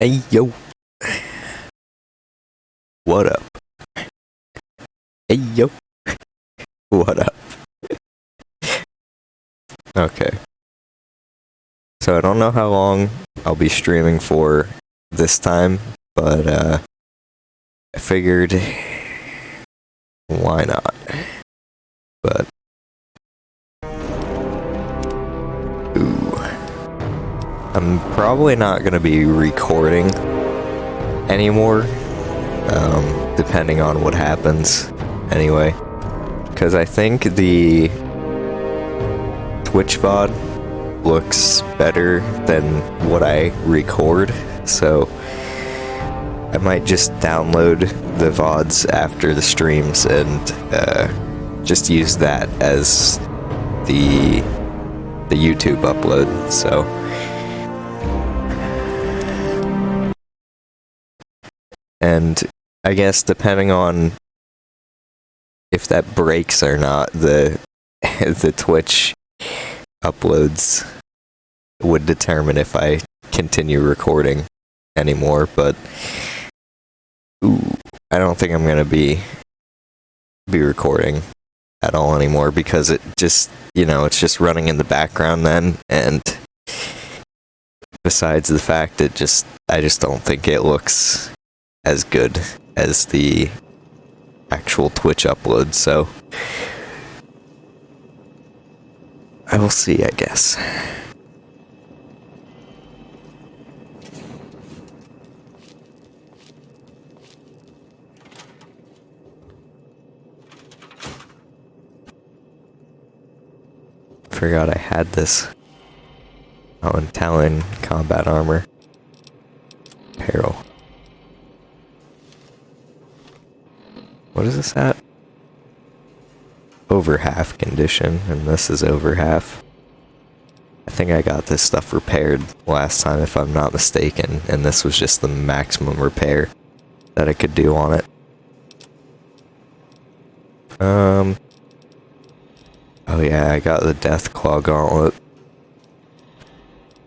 Hey yo. What up? Hey yo. What up? okay. So I don't know how long I'll be streaming for this time, but uh I figured why not? But I'm probably not going to be recording anymore, um, depending on what happens anyway. Because I think the Twitch VOD looks better than what I record, so I might just download the VODs after the streams and uh, just use that as the the YouTube upload. So and I guess depending on if that breaks or not, the the Twitch uploads would determine if I continue recording anymore, but ooh, I don't think I'm gonna be be recording at all anymore because it just you know it's just running in the background then. And besides the fact it just I just don't think it looks as good as the actual Twitch upload, so I will see, I guess. Forgot I had this. Oh, and Talon combat armor. Peril. What is this at? Over half condition, and this is over half. I think I got this stuff repaired last time, if I'm not mistaken, and this was just the maximum repair that I could do on it. Um. Oh yeah, I got the Deathclaw Gauntlet.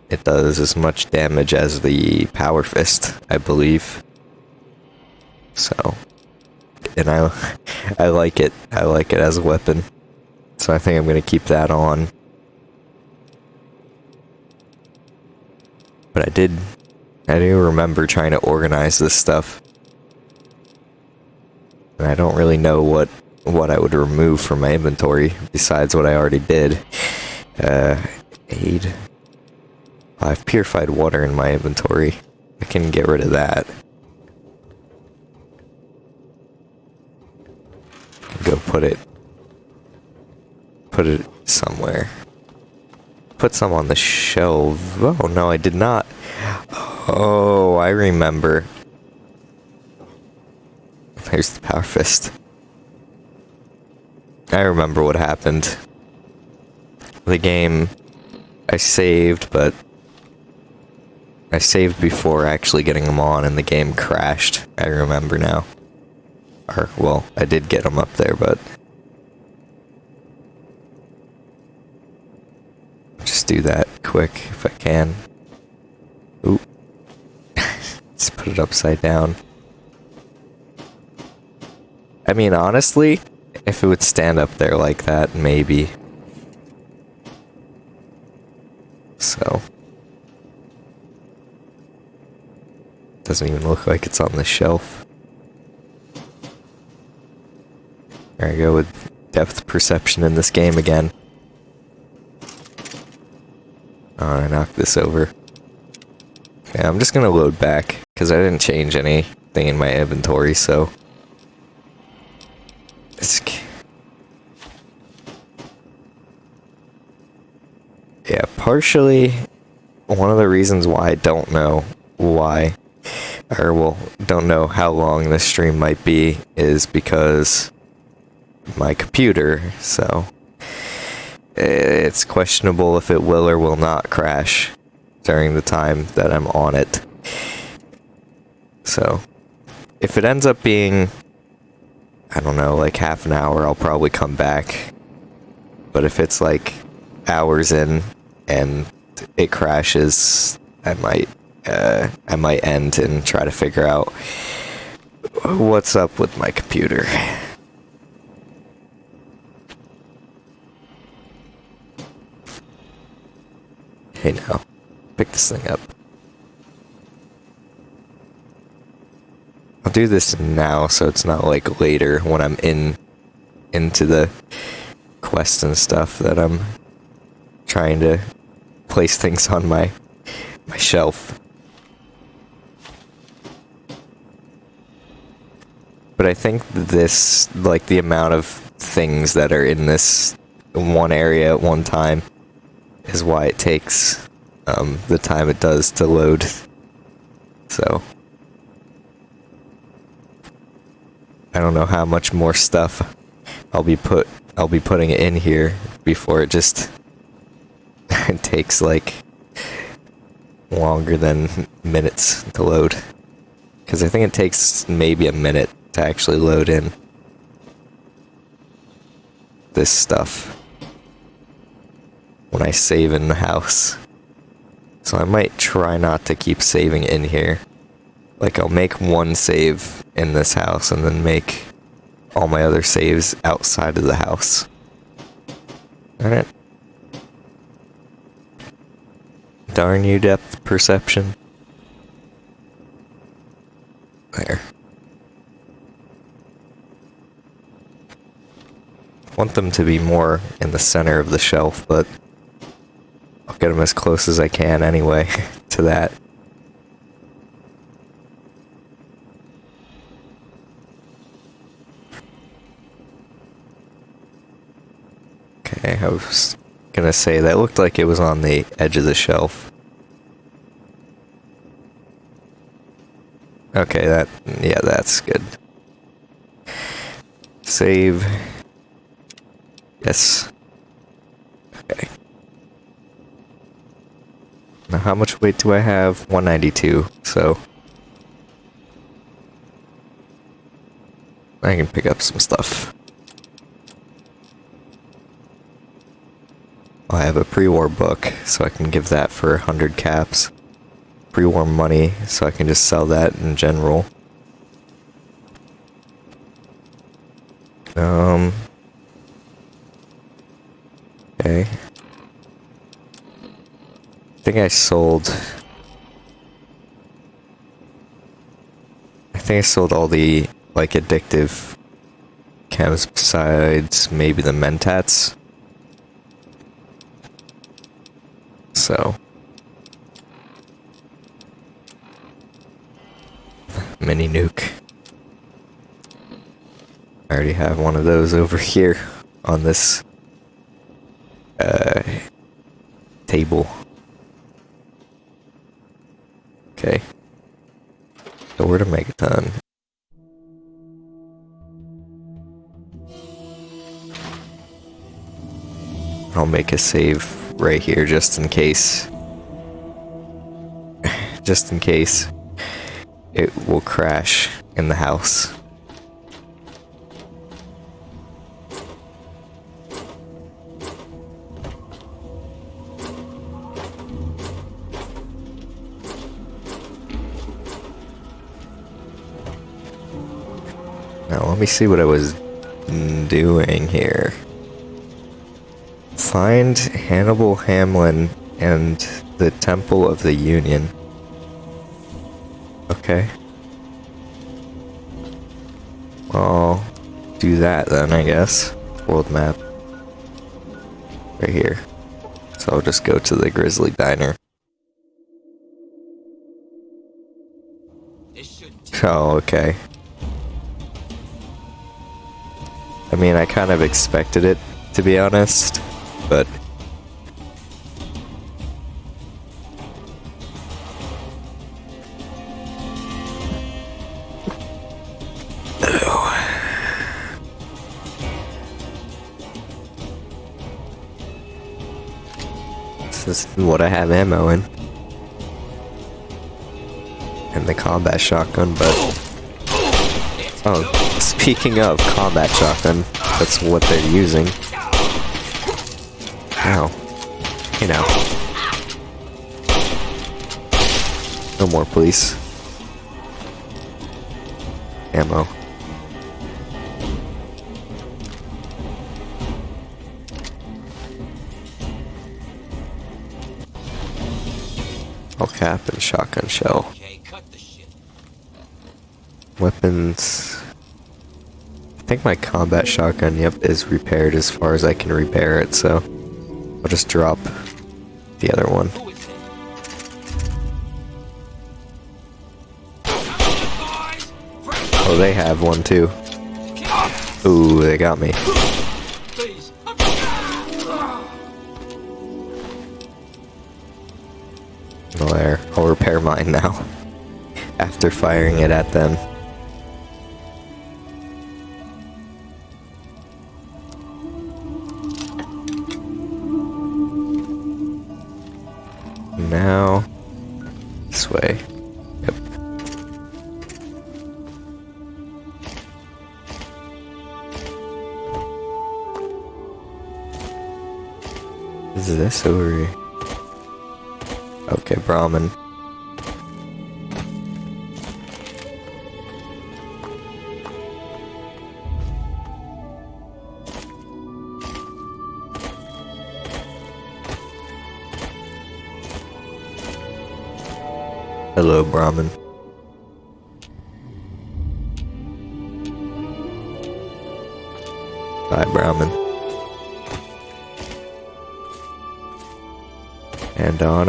It does as much damage as the Power Fist, I believe. So, and I, I like it. I like it as a weapon. So I think I'm gonna keep that on. But I did, I do remember trying to organize this stuff. And I don't really know what, what I would remove from my inventory besides what I already did. Uh, aid. I have purified water in my inventory. I can get rid of that. Go put it put it somewhere. Put some on the shelf. Oh no, I did not. Oh, I remember. There's the power fist. I remember what happened. The game I saved, but I saved before actually getting them on and the game crashed. I remember now. Or, well, I did get them up there, but... Just do that quick if I can. Oop. Just put it upside down. I mean, honestly, if it would stand up there like that, maybe. So. Doesn't even look like it's on the shelf. There I go with depth perception in this game again. Oh, I knocked this over. Okay, I'm just gonna load back, because I didn't change anything in my inventory, so... It's... Yeah, partially, one of the reasons why I don't know why, or well, don't know how long this stream might be, is because my computer, so it's questionable if it will or will not crash during the time that I'm on it. So, if it ends up being, I don't know, like half an hour, I'll probably come back. But if it's like hours in and it crashes, I might uh, I might end and try to figure out what's up with my computer. Hey now, pick this thing up. I'll do this now so it's not like later when I'm in into the quest and stuff that I'm trying to place things on my my shelf. But I think this, like the amount of things that are in this one area at one time, is why it takes um, the time it does to load. So. I don't know how much more stuff I'll be put I'll be putting in here before it just it takes like longer than minutes to load. Because I think it takes maybe a minute to actually load in this stuff when I save in the house. So I might try not to keep saving in here. Like I'll make one save in this house and then make all my other saves outside of the house. Alright. Darn you, depth perception. There. want them to be more in the center of the shelf, but I'll get them as close as I can anyway to that. Okay, I was gonna say that looked like it was on the edge of the shelf. Okay, that, yeah, that's good. Save. Yes. Okay. Now how much weight do I have? 192, so... I can pick up some stuff. I have a pre-war book, so I can give that for 100 caps. Pre-war money, so I can just sell that in general. Um... Okay. I think I sold... I think I sold all the, like, addictive chems besides maybe the mentats. so. Mini nuke. I already have one of those over here on this uh, table. Okay. So we're to Megaton? I'll make a save right here just in case. just in case it will crash in the house. Let me see what I was doing here. Find Hannibal Hamlin and the Temple of the Union. Okay. I'll do that then, I guess. World map. Right here. So I'll just go to the Grizzly Diner. Oh, okay. I mean, I kind of expected it, to be honest but This is what I have ammo in. And the combat shotgun, but... Oh, speaking of combat shotgun, that's what they're using. Ow. You know. No more police. Ammo. All cap and shotgun shell. Okay, cut the shit. Weapons. I think my combat shotgun, yep, is repaired as far as I can repair it, so I'll just drop the other one. Oh, they have one too. Ooh, they got me. Well, there. I'll repair mine now. After firing it at them.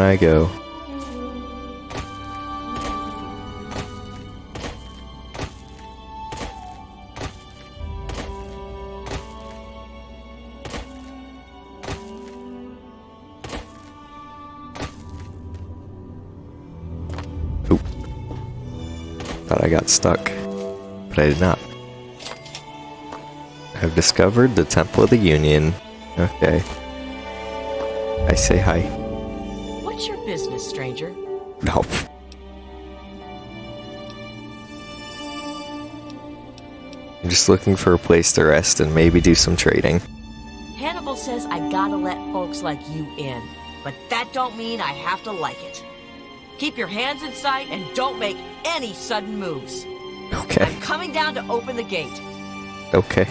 I go. Thought I got stuck, but I did not. I've discovered the Temple of the Union. Okay. I say hi. Business, stranger? No. I'm just looking for a place to rest and maybe do some trading. Hannibal says I gotta let folks like you in, but that don't mean I have to like it. Keep your hands in sight and don't make any sudden moves. Okay. I'm coming down to open the gate. Okay.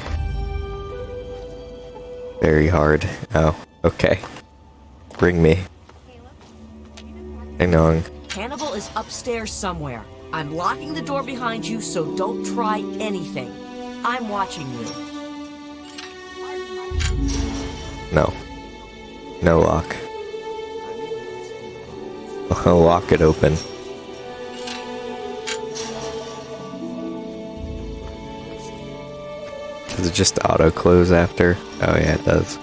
Very hard. Oh, okay. Bring me. Hang on. Hannibal is upstairs somewhere. I'm locking the door behind you, so don't try anything. I'm watching you. No. No lock. I'll lock it open. Does it just auto close after? Oh yeah, it does.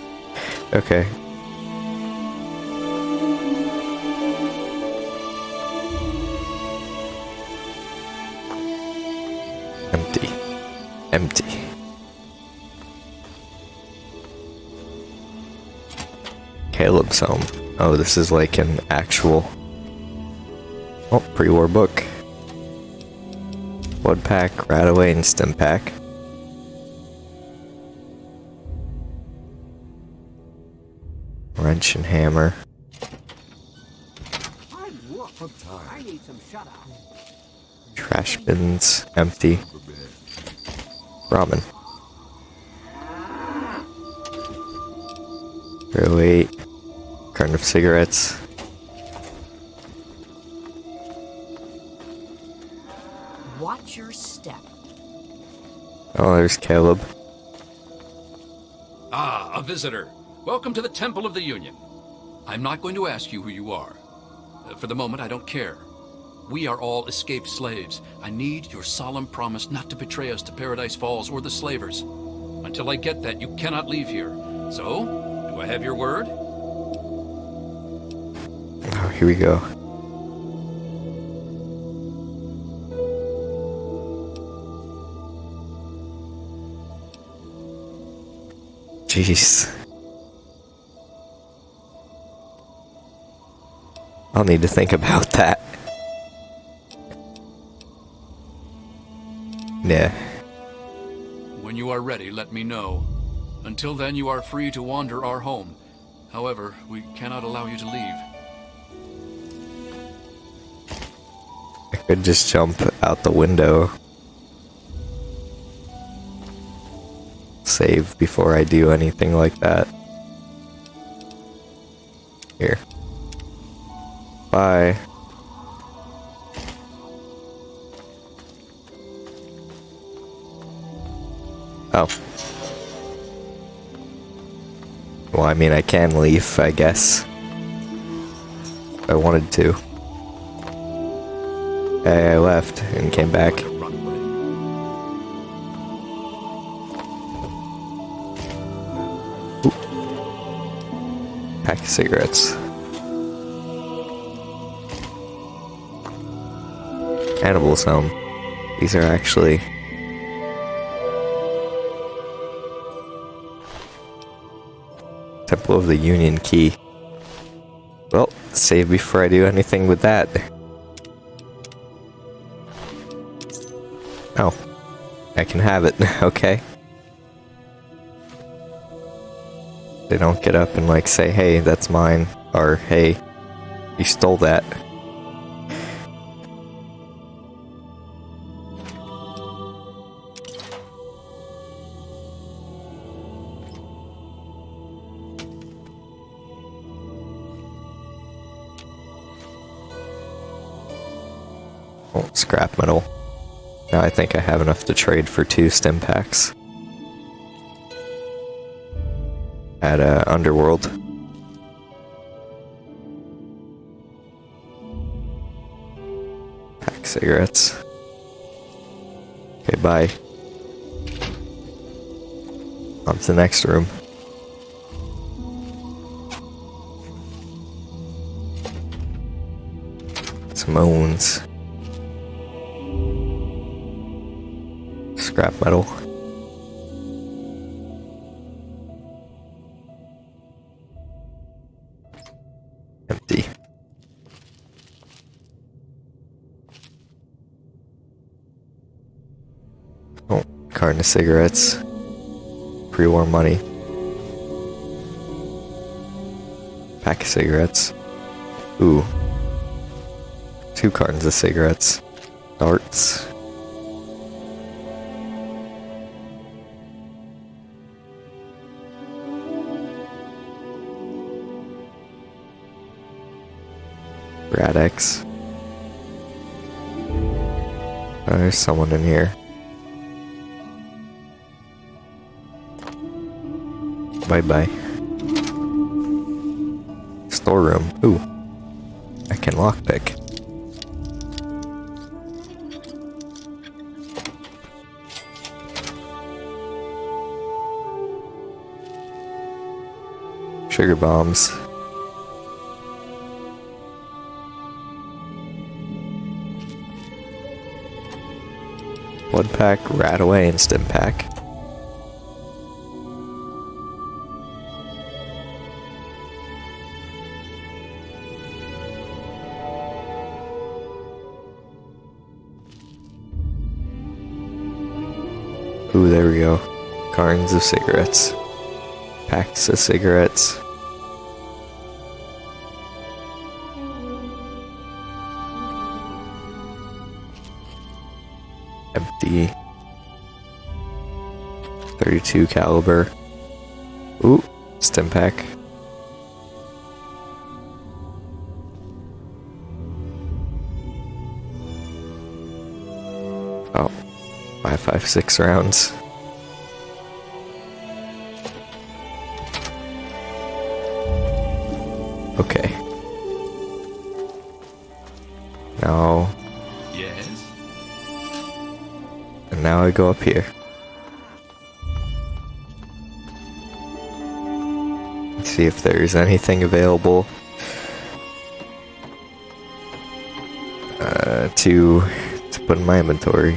Okay. Caleb's. Oh, this is like an actual. Oh, pre-war book. Blood pack, Radaway, and stim pack. Wrench and hammer. Trash bins empty. Zero eight. Carton of cigarettes. Watch your step. Oh, there's Caleb. Ah, a visitor. Welcome to the Temple of the Union. I'm not going to ask you who you are. Uh, For the moment, I don't care. We are all escaped slaves. I need your solemn promise not to betray us to Paradise Falls or the slavers. Until I get that, you cannot leave here. So, do I have your word? Here we go. Jeez. I'll need to think about that. Yeah. When you are ready, let me know. Until then, you are free to wander our home. However, we cannot allow you to leave. Could just jump out the window. Save before I do anything like that. Here. Bye. Oh. Well, I mean, I can leave, I guess. I wanted to. I left and came back. Away. Pack of cigarettes. Hannibal's home. These are actually. Temple of the Union Key. Well, save before I do anything with that. I can have it, okay. They don't get up and like say, hey, that's mine, or hey, you stole that. Oh, scrap metal. I think I have enough to trade for two stim packs. At uh, Underworld. Pack cigarettes. Okay, bye. On to the next room. Simone's. Scrap metal. Empty. Oh, carton of cigarettes. Pre-war money. Pack of cigarettes. Ooh. Two cartons of cigarettes. Darts. Oh, there's someone in here. Bye bye. Storeroom. Ooh. I can lockpick. Sugar bombs. Blood pack, Radaway, and stim pack. Ooh, there we go. Cartons of cigarettes. Packs of cigarettes. Empty. 32 caliber. Ooh, stim pack. Oh, five, five, six rounds. Go up here. Let's See if there's anything available uh, to to put in my inventory.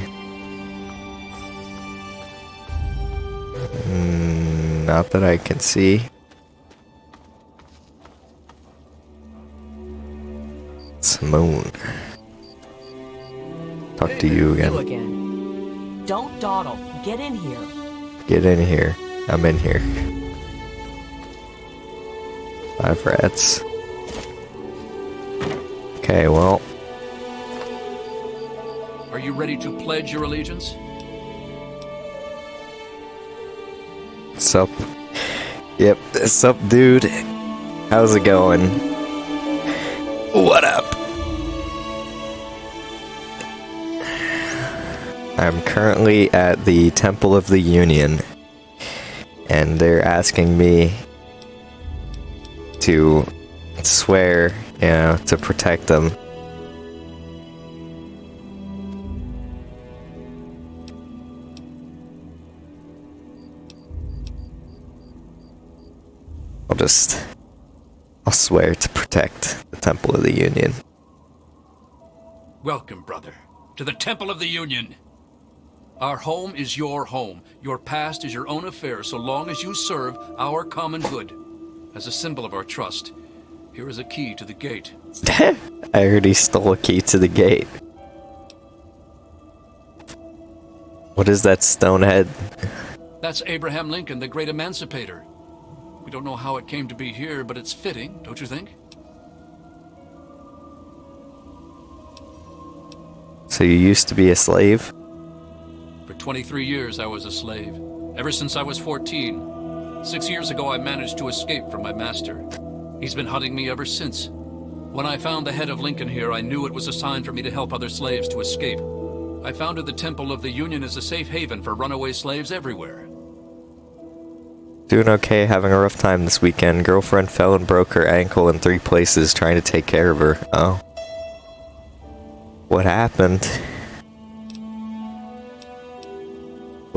Mm, not that I can see. Simone. Talk to you again. You dawdle. Get in here. Get in here. I'm in here. Five rats. Okay, well. Are you ready to pledge your allegiance? Sup? Yep, sup, dude? How's it going? Currently at the Temple of the Union, and they're asking me to swear, you know, to protect them. I'll just. I'll swear to protect the Temple of the Union. Welcome, brother, to the Temple of the Union. Our home is your home. Your past is your own affair so long as you serve our common good. As a symbol of our trust, here is a key to the gate. I already stole a key to the gate. What is that stone head? That's Abraham Lincoln, the great emancipator. We don't know how it came to be here, but it's fitting, don't you think? So you used to be a slave? For 23 years, I was a slave. Ever since I was 14. Six years ago, I managed to escape from my master. He's been hunting me ever since. When I found the head of Lincoln here, I knew it was a sign for me to help other slaves to escape. I founded the Temple of the Union as a safe haven for runaway slaves everywhere. Doing okay, having a rough time this weekend. Girlfriend fell and broke her ankle in three places trying to take care of her. Oh. What happened?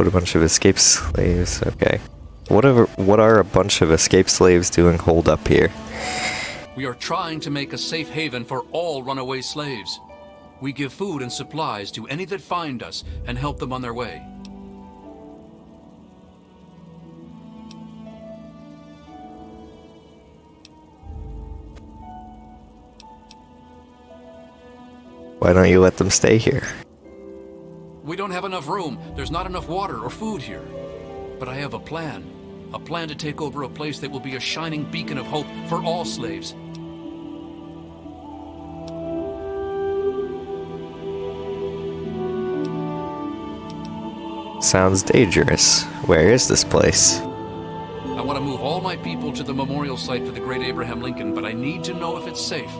What a bunch of escape slaves. Okay. What are, what are a bunch of escape slaves doing hold up here? We are trying to make a safe haven for all runaway slaves. We give food and supplies to any that find us and help them on their way. Why don't you let them stay here? We don't have enough room. There's not enough water or food here. But I have a plan. A plan to take over a place that will be a shining beacon of hope for all slaves. Sounds dangerous. Where is this place? I want to move all my people to the memorial site for the great Abraham Lincoln, but I need to know if it's safe.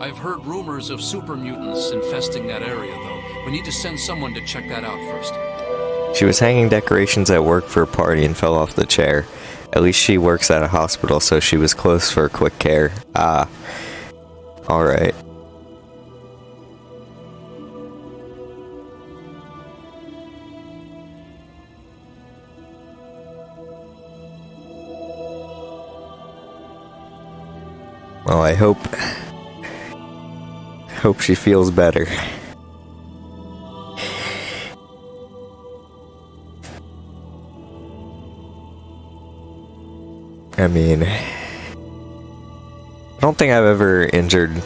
I've heard rumors of super mutants infesting that area, though. We need to send someone to check that out first. She was hanging decorations at work for a party and fell off the chair. At least she works at a hospital, so she was close for quick care. Ah. Alright. Well, I hope... Hope she feels better. I mean, I don't think I've ever injured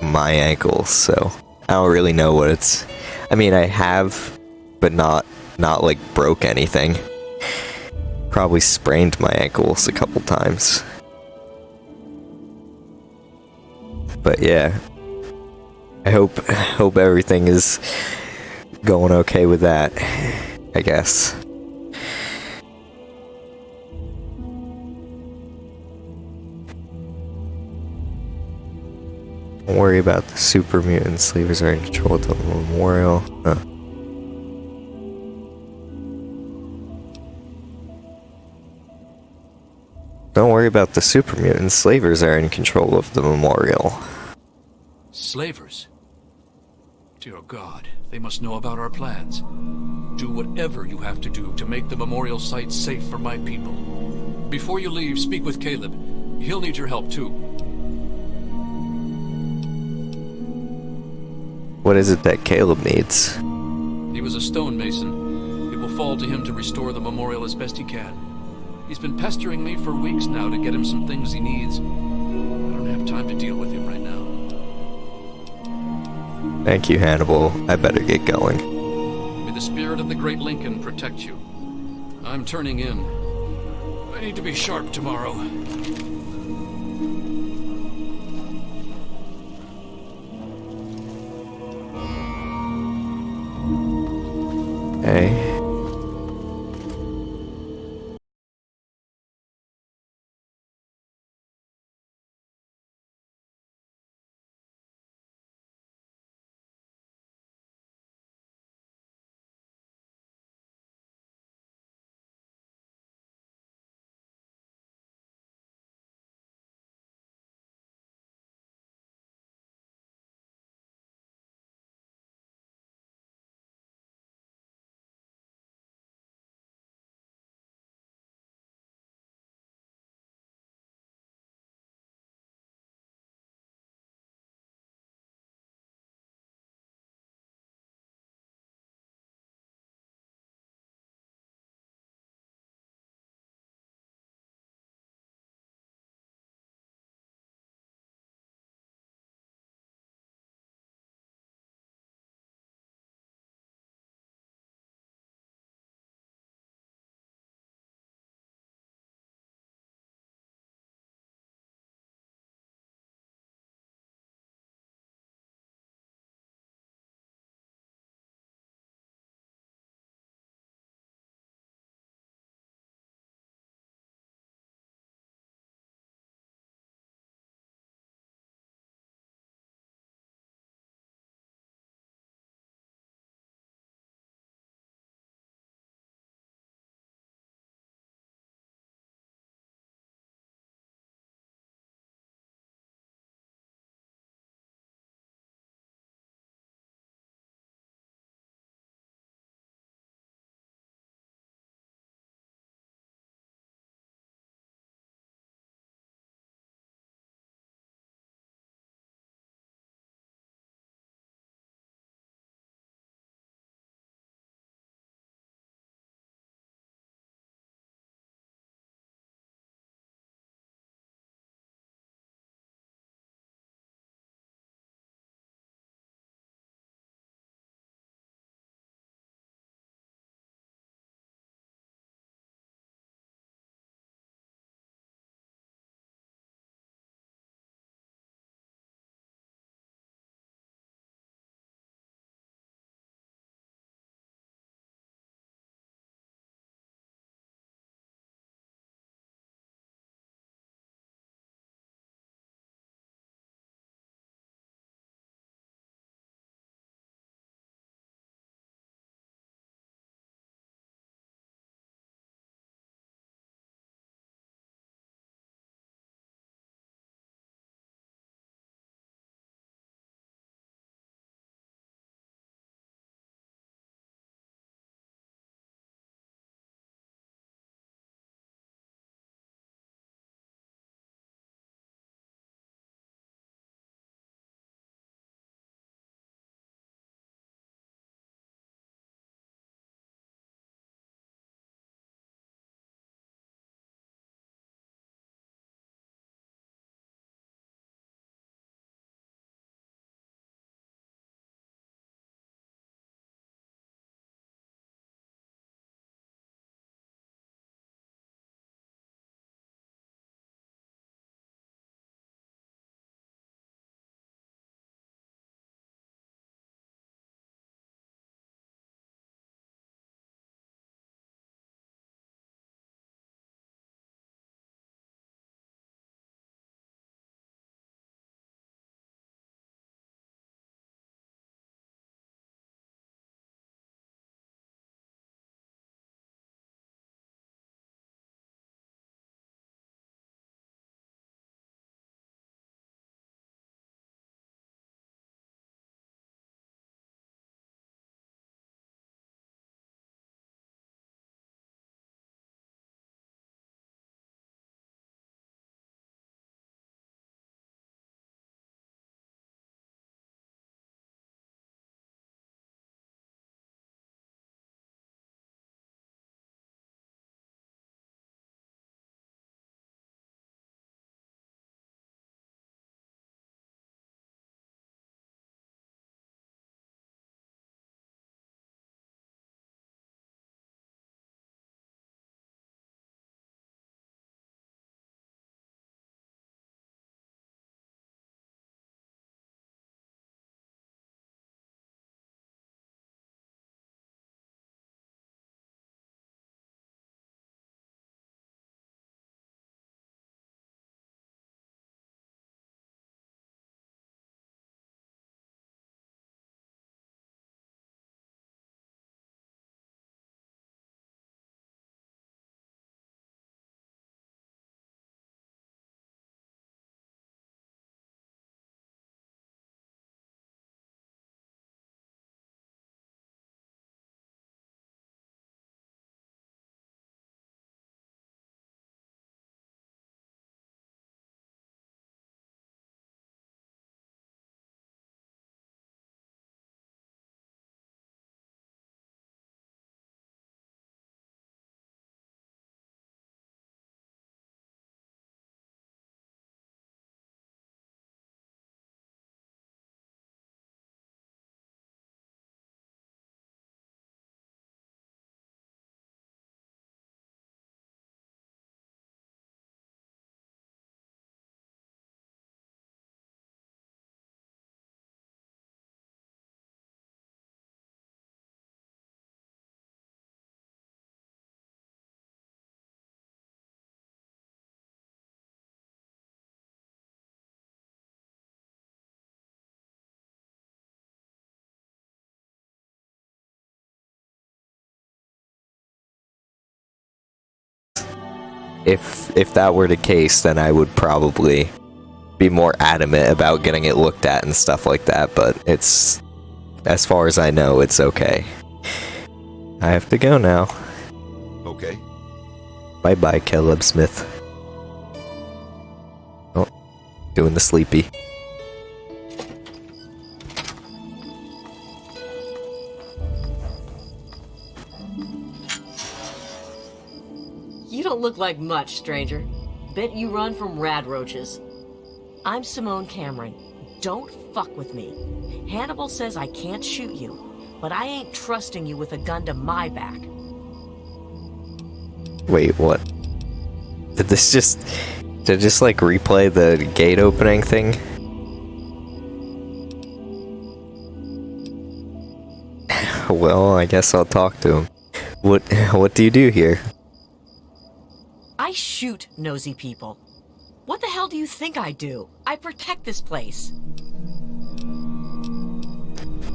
my ankle, so I don't really know what it's. I mean, I have, but not not like broke anything. Probably sprained my ankles a couple times. But yeah, I hope hope everything is going okay with that. I guess. Don't worry about the super mutant sleevers are in control of the memorial. Huh. Don't worry about the super mutant slavers are in control of the memorial. Slavers? Dear God, they must know about our plans. Do whatever you have to do to make the memorial site safe for my people. Before you leave, speak with Caleb. He'll need your help too. What is it that Caleb needs? He was a stonemason. It will fall to him to restore the memorial as best he can. He's been pestering me for weeks now to get him some things he needs. I don't have time to deal with him right now. Thank you, Hannibal. I better get going. May the spirit of the great Lincoln protect you. I'm turning in. I need to be sharp tomorrow. Hey. If if that were the case, then I would probably be more adamant about getting it looked at and stuff like that. But it's as far as I know, it's okay. I have to go now. Okay. Bye bye, Caleb Smith. Oh, doing the sleepy. Don't look like much, stranger. Bet you run from rad roaches. I'm Simone Cameron. Don't fuck with me. Hannibal says I can't shoot you, but I ain't trusting you with a gun to my back. Wait, what? Did this just did it just like replay the gate opening thing? well, I guess I'll talk to him. What what do you do here? I shoot nosy people. What the hell do you think I do? I protect this place.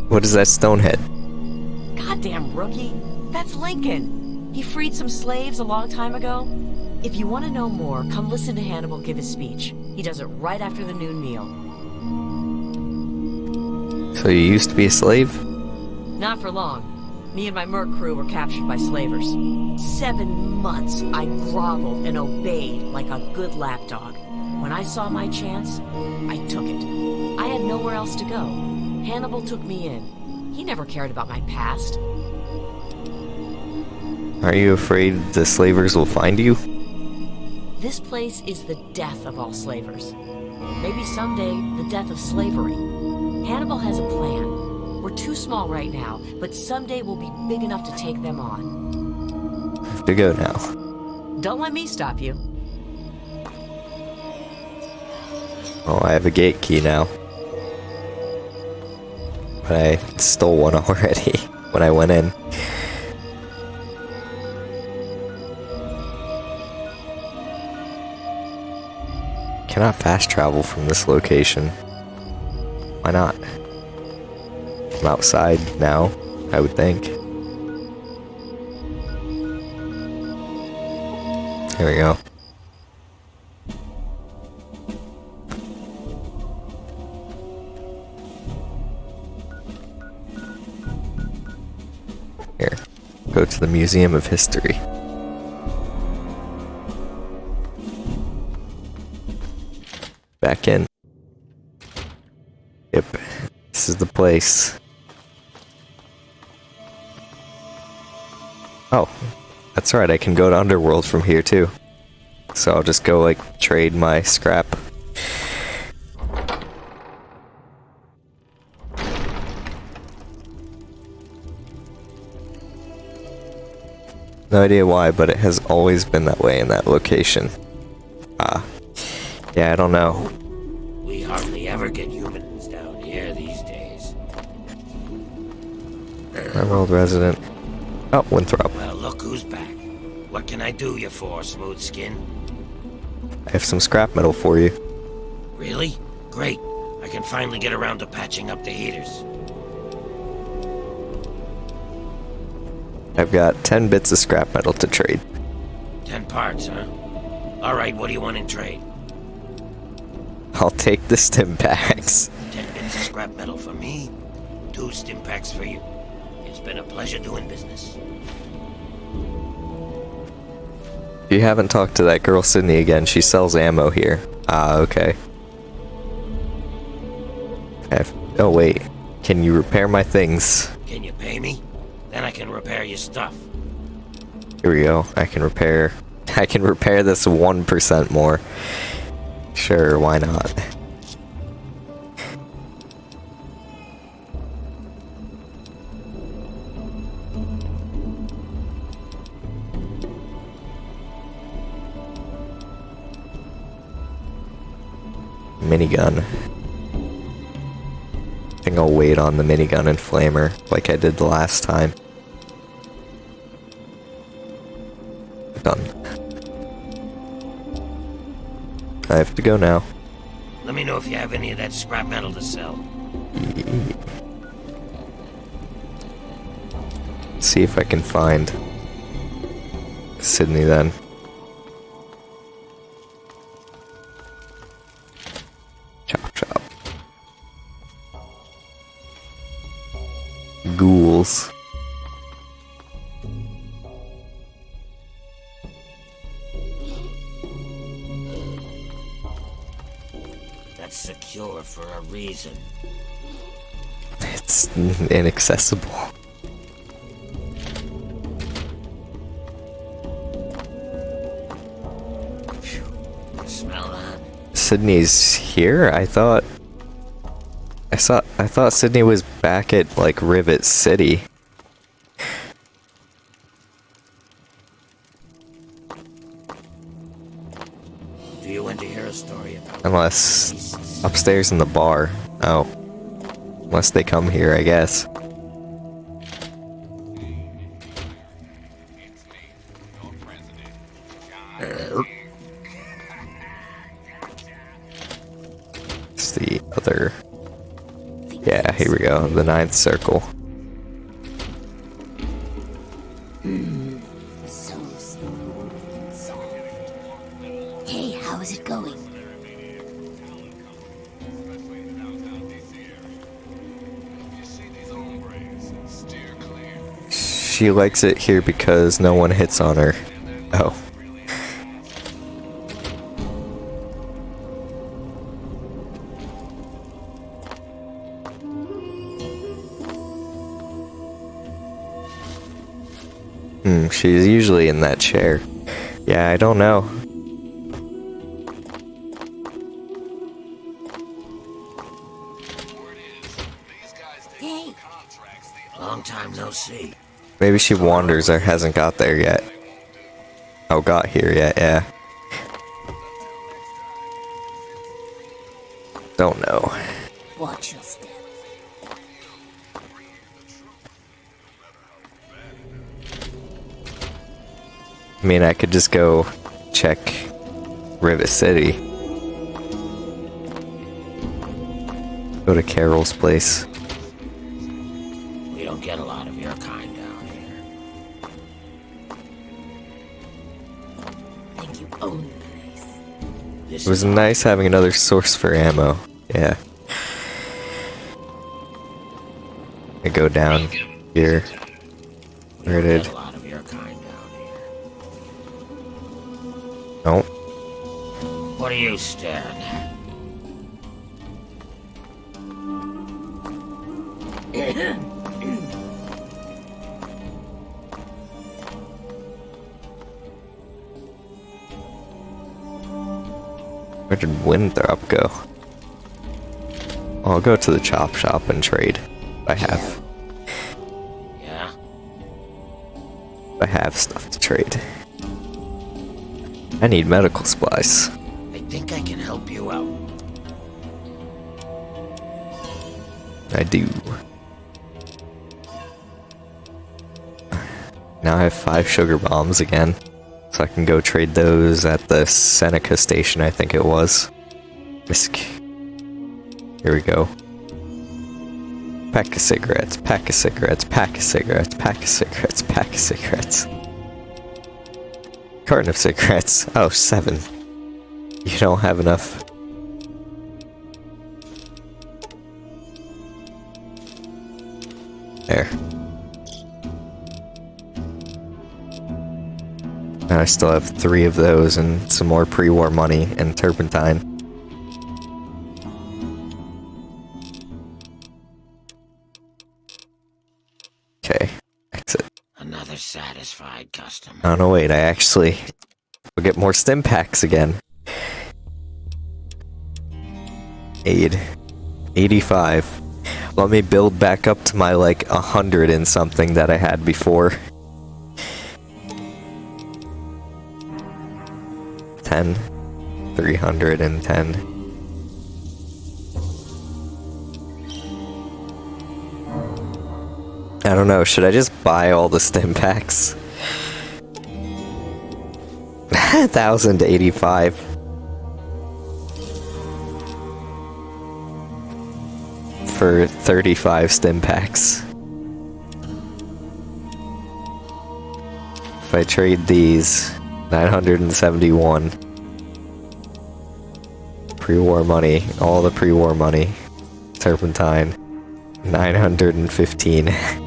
What is that stonehead? Goddamn rookie. That's Lincoln. He freed some slaves a long time ago. If you want to know more, come listen to Hannibal give his speech. He does it right after the noon meal. So you used to be a slave? Not for long. Me and my merc crew were captured by slavers. Seven months I groveled and obeyed like a good lapdog. When I saw my chance, I took it. I had nowhere else to go. Hannibal took me in. He never cared about my past. Are you afraid the slavers will find you? This place is the death of all slavers. Maybe someday, the death of slavery. Hannibal has a plan. Too small right now, but someday we'll be big enough to take them on. I have to go now. Don't let me stop you. Oh, I have a gate key now. But I stole one already when I went in. Cannot fast travel from this location. Why not? I'm outside now, I would think. Here we go. Here, go to the Museum of History. Back in. Yep, this is the place. Oh, that's right, I can go to Underworld from here too. So I'll just go, like, trade my scrap. No idea why, but it has always been that way in that location. Ah. Yeah, I don't know. We hardly ever get humans down here these days. Emerald resident. Oh, Winthrop. Back. What can I do you for, smooth skin? I have some scrap metal for you. Really? Great. I can finally get around to patching up the heaters. I've got 10 bits of scrap metal to trade. Ten parts, huh? Alright, what do you want in trade? I'll take the stim packs. Ten bits of scrap metal for me, two stim packs for you. It's been a pleasure doing business. You haven't talked to that girl Sydney again. She sells ammo here. Ah, okay. Have, oh wait. Can you repair my things? Can you pay me? Then I can repair your stuff. Here we go. I can repair. I can repair this 1% more. Sure, why not? Minigun. I think I'll wait on the minigun and flamer like I did the last time. Done. I have to go now. Let me know if you have any of that scrap metal to sell. See if I can find Sydney then. Ghouls. That's secure for a reason. It's inaccessible. Smell that? Sydney's here? I thought I saw I thought Sydney was back at like Rivet City. Do you want to hear a story about Unless upstairs in the bar. Oh. Unless they come here, I guess. It's the other. Yeah, here we go. The ninth circle. So smooth and. Hey, how is it going? She likes it here because no one hits on her. Oh. Hmm, she's usually in that chair. Yeah, I don't know. Hey, Long time no see. Maybe she wanders or hasn't got there yet. Oh, got here yet, yeah. Don't know. watch your step. I mean, I could just go check Rivet City. Go to Carol's place. We don't get a lot of your kind down here. Think you own the place. This It was nice having another source for ammo. Yeah. I go down here. Where did? What are you staring at? where did Winthrop go? I'll go to the chop shop and trade. I have. Yeah? I have stuff to trade. I need medical supplies. I do. Now I have five sugar bombs again. So I can go trade those at the Seneca station, I think it was. Risk. Here we go. Pack of cigarettes, pack of cigarettes, pack of cigarettes, pack of cigarettes, pack of cigarettes. Carton of cigarettes. Oh, seven. You don't have enough. There. And I still have three of those and some more pre-war money and turpentine. Okay, exit. Another satisfied customer. Oh no, wait, I actually will get more stim packs again. Aid. 85. Let me build back up to my like a 100 and something that I had before. 10. 310. I don't know, should I just buy all the stim packs? 1085. For 35 stim packs. If I trade these, 971. Pre-war money, all the pre-war money. Turpentine, 915.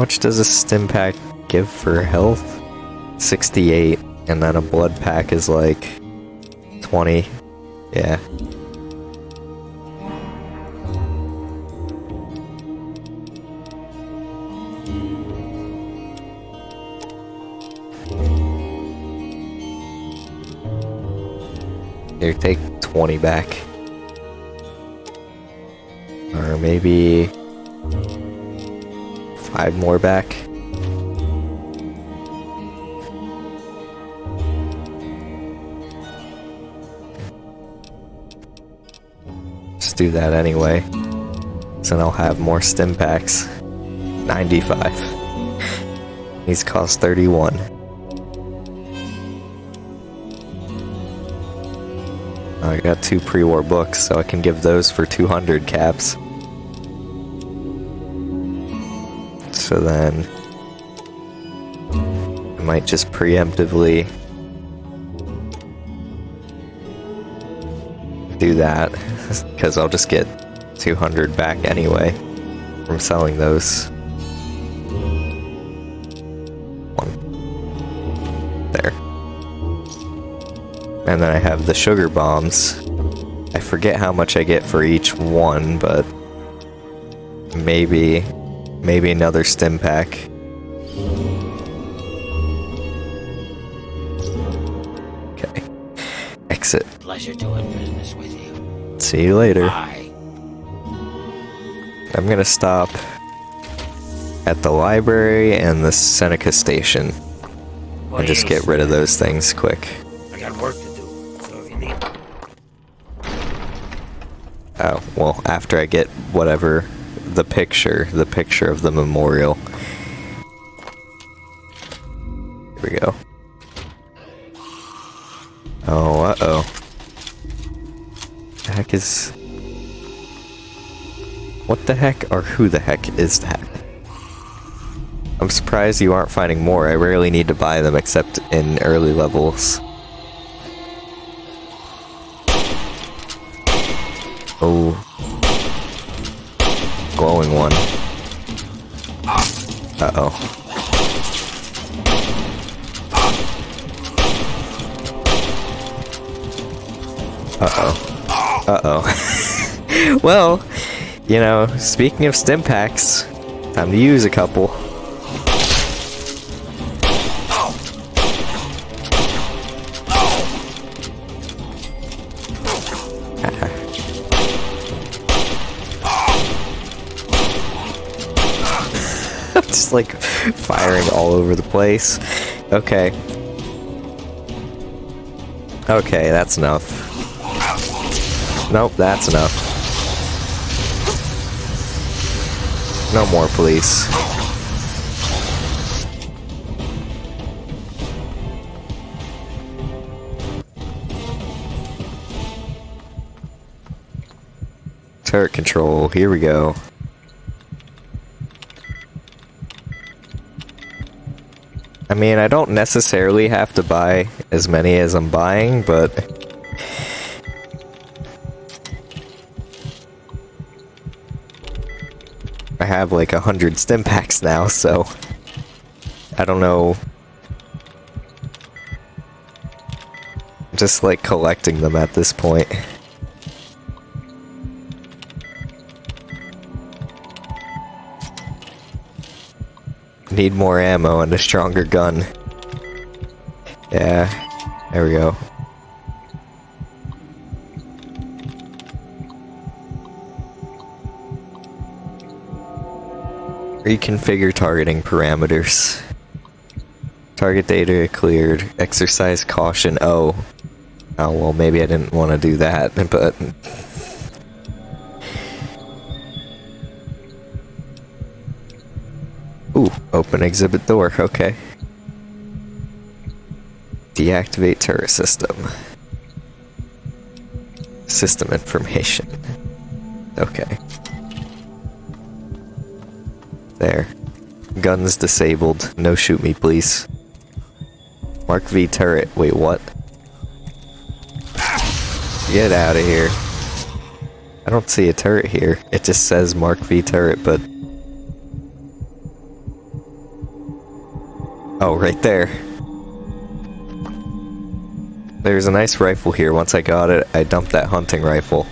much does a stim pack give for health? 68, and then a blood pack is like 20. Yeah. Here, take 20 back. Or maybe five more back. Just do that anyway. So then I'll have more stim packs. 95. These cost 31. I got two pre-war books, so I can give those for 200 caps. So then... I might just preemptively... do that, because I'll just get 200 back anyway from selling those. One. There. And then I have the sugar bombs. I forget how much I get for each one, but maybe maybe another stim pack. Okay. Exit. Pleasure doing business with you. See you later. Bye. I'm gonna stop at the library and the Seneca station What and just get rid of those things quick. I got work to do, so if you need... Oh, well, after I get whatever the picture, the picture of the memorial. Here we go. Oh, uh-oh. The heck is... What the heck or who the heck is that? I'm surprised you aren't finding more. I rarely need to buy them except in early levels. Oh. Glowing one. Uh-oh. Uh-oh. Uh-oh. well, you know, speaking of stim packs, time to use a couple. firing all over the place. Okay. Okay, that's enough. Nope, that's enough. No more, police. Turret control, here we go. I mean, I don't necessarily have to buy as many as I'm buying, but... I have like a hundred stim packs now, so... I don't know... Just like collecting them at this point. Need more ammo and a stronger gun. Yeah, there we go. Reconfigure targeting parameters. Target data cleared. Exercise caution. Oh. Oh, well, maybe I didn't want to do that, but... open exhibit door, okay. Deactivate turret system. System information. Okay. There. Guns disabled. No shoot me, please. Mark V turret. Wait, what? Get out of here. I don't see a turret here. It just says Mark V turret, but Oh, right there. There's a nice rifle here. Once I got it, I dumped that hunting rifle.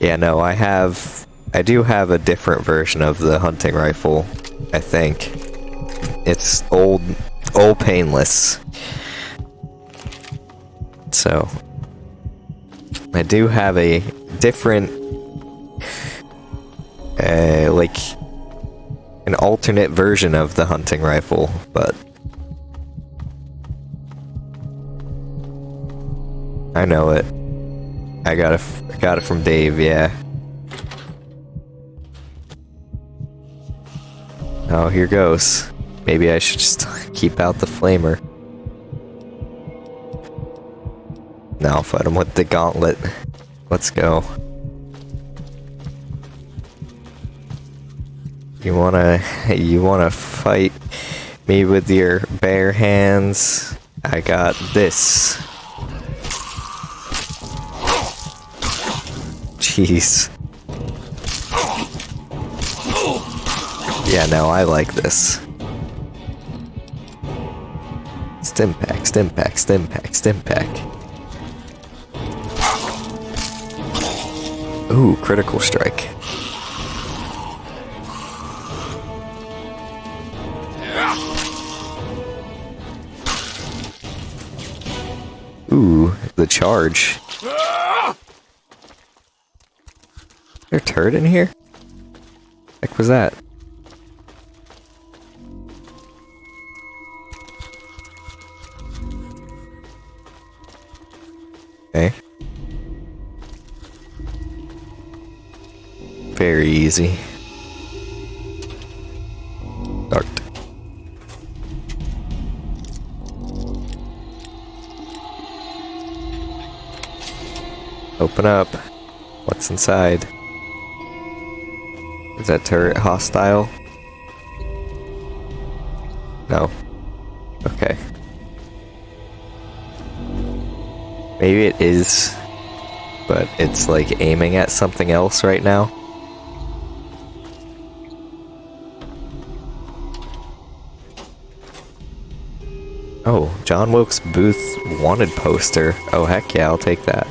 Yeah, no, I have... I do have a different version of the hunting rifle, I think. It's old... old painless. So... I do have a different... Uh, like... An alternate version of the hunting rifle, but... I know it. I got it. I got it from Dave. Yeah. Oh, here goes. Maybe I should just keep out the flamer. Now fight him with the gauntlet. Let's go. You wanna, you wanna fight me with your bare hands? I got this. Jeez. Yeah, no, I like this. Stim pack, stim pack, stim pack, stim pack. Ooh, critical strike. Ooh, the charge. There a turret in here? Heck was that? Okay. Very easy. Start. Open up. What's inside? Is that turret hostile? No. Okay. Maybe it is, but it's like aiming at something else right now. Oh, John Wilkes Booth wanted poster. Oh heck yeah, I'll take that.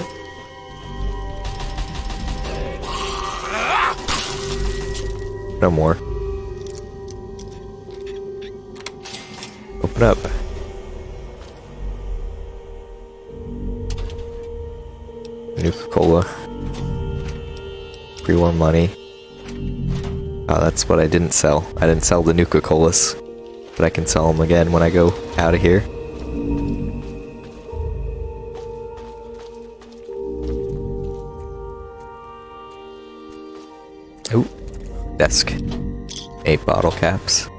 No more. Open up. Nuka Cola. Pre-war money. Oh, that's what I didn't sell. I didn't sell the Nuka Colas. But I can sell them again when I go out of here. Ooh, desk. Eight bottle caps.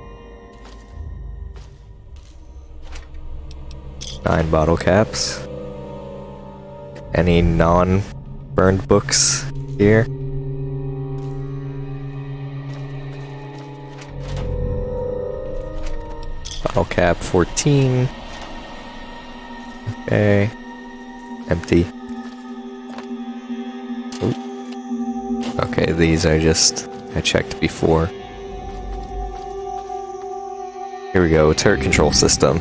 Nine bottle caps. Any non-burned books here? Bottle cap 14. Okay. Empty. Ooh. Okay, these are just I checked before. Here we go, turret control system.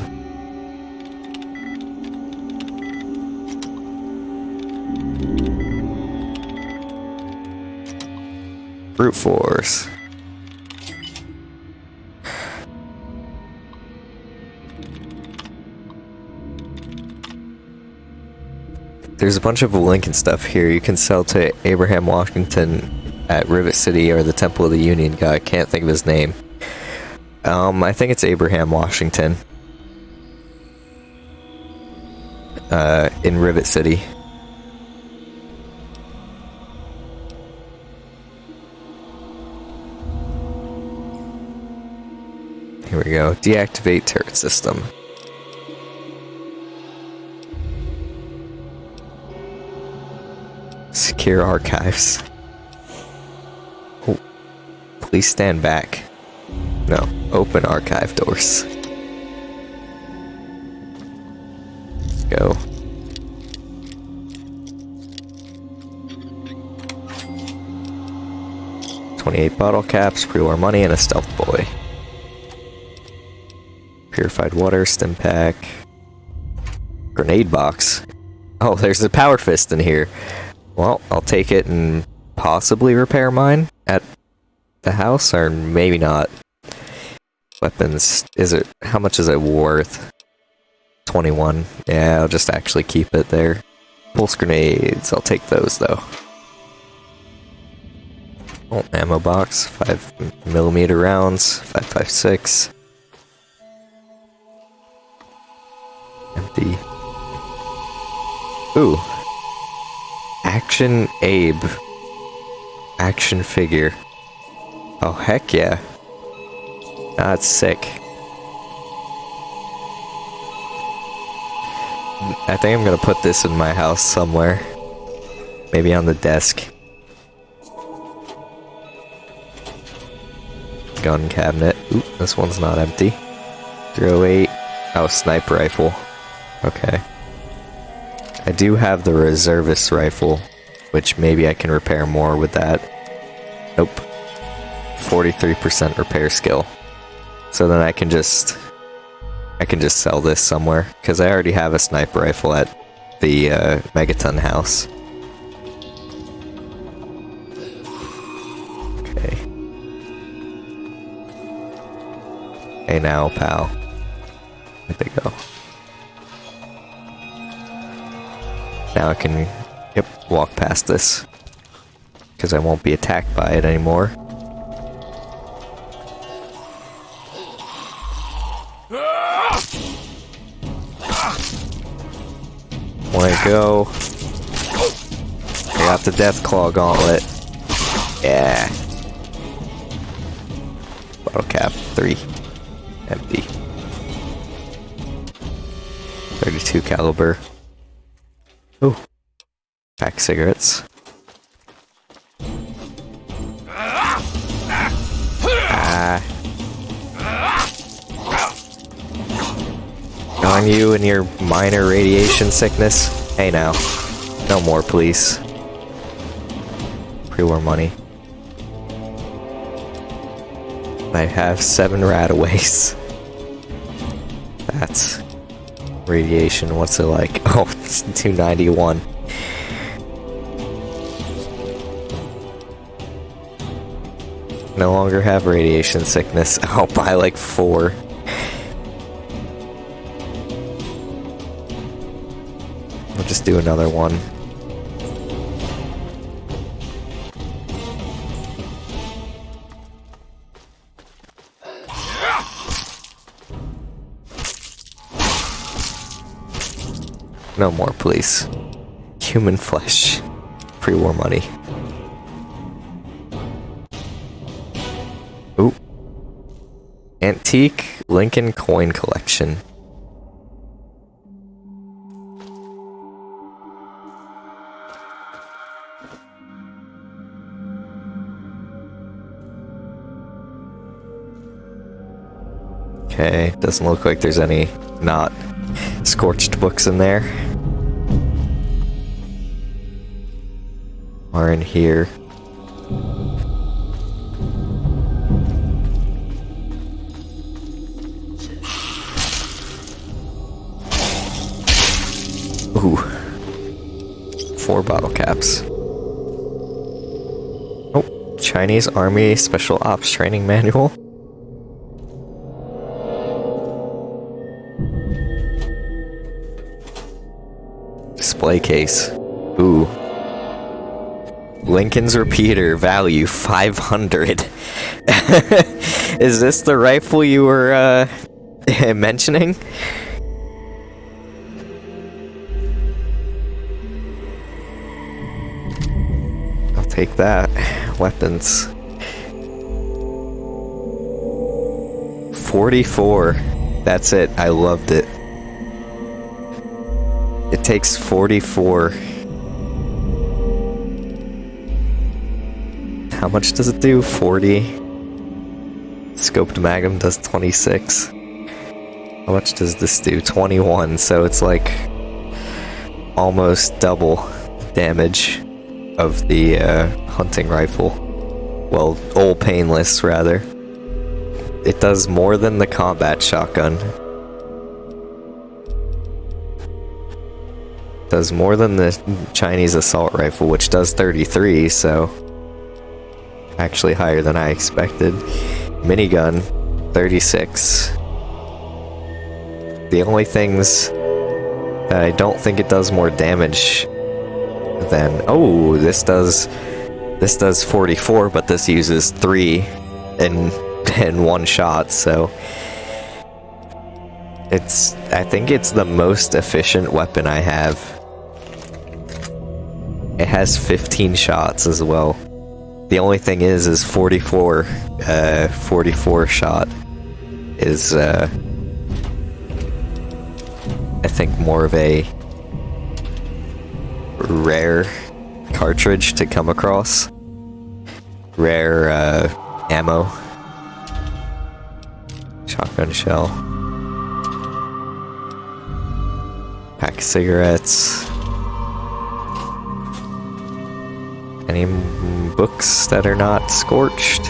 Brute force. There's a bunch of Lincoln stuff here you can sell to Abraham Washington at Rivet City or the Temple of the Union guy. I can't think of his name. Um, I think it's Abraham Washington. Uh, in Rivet City. Here we go. Deactivate turret system. Secure archives. Please stand back. No, open archive doors. Go. Twenty-eight bottle caps, pre-war money, and a stealth boy. Purified water, stim pack. Grenade box. Oh, there's a power fist in here. Well, I'll take it and possibly repair mine at the house, or maybe not. Weapons, is it, how much is it worth? 21. Yeah, I'll just actually keep it there. Pulse grenades, I'll take those though. Oh, ammo box, 5 millimeter rounds, 556. Empty. Ooh. Action Abe. Action figure. Oh, heck yeah. That's sick. I think I'm gonna put this in my house somewhere. Maybe on the desk. Gun cabinet. Oop, this one's not empty. 308. Oh, sniper rifle. Okay. I do have the reservist rifle, which maybe I can repair more with that. Nope. 43% repair skill. So then I can just I can just sell this somewhere because I already have a sniper rifle at the uh, Megaton house. Okay. Hey now, pal. Where'd they go? Now I can, yep, walk past this because I won't be attacked by it anymore. To go? I got the Deathclaw Gauntlet. Yeah. Bottle cap, three. Empty. 32 caliber. Ooh. Pack cigarettes. Ah. On you and your minor radiation sickness. Hey now. No more, please. Pre-war money. I have seven Radaways. That's radiation. What's it like? Oh, it's 291. No longer have radiation sickness. Oh, I'll buy like four. I'll just do another one. No more, please. Human flesh. Pre-war money. Ooh. Antique Lincoln coin collection. Okay, doesn't look like there's any not scorched books in there. Are in here. Ooh. Four bottle caps. Oh, Chinese Army Special Ops Training Manual. Display case. Ooh. Lincoln's repeater value 500. Is this the rifle you were uh, mentioning? I'll take that. Weapons. 44. That's it. I loved it. It takes 44. How much does it do? 40. Scoped Magnum does 26. How much does this do? 21. So it's like almost double damage of the uh, hunting rifle. Well, all painless rather. It does more than the combat shotgun. Does more than the Chinese assault rifle, which does 33, so actually higher than I expected. Minigun, 36. The only things that I don't think it does more damage than oh, this does this does 44, but this uses three in in one shot, so it's I think it's the most efficient weapon I have. It has 15 shots as well. The only thing is, is 44, uh, 44 shot is, uh, I think more of a rare cartridge to come across. Rare, uh, ammo. Shotgun shell. Pack of cigarettes. Any books that are not scorched?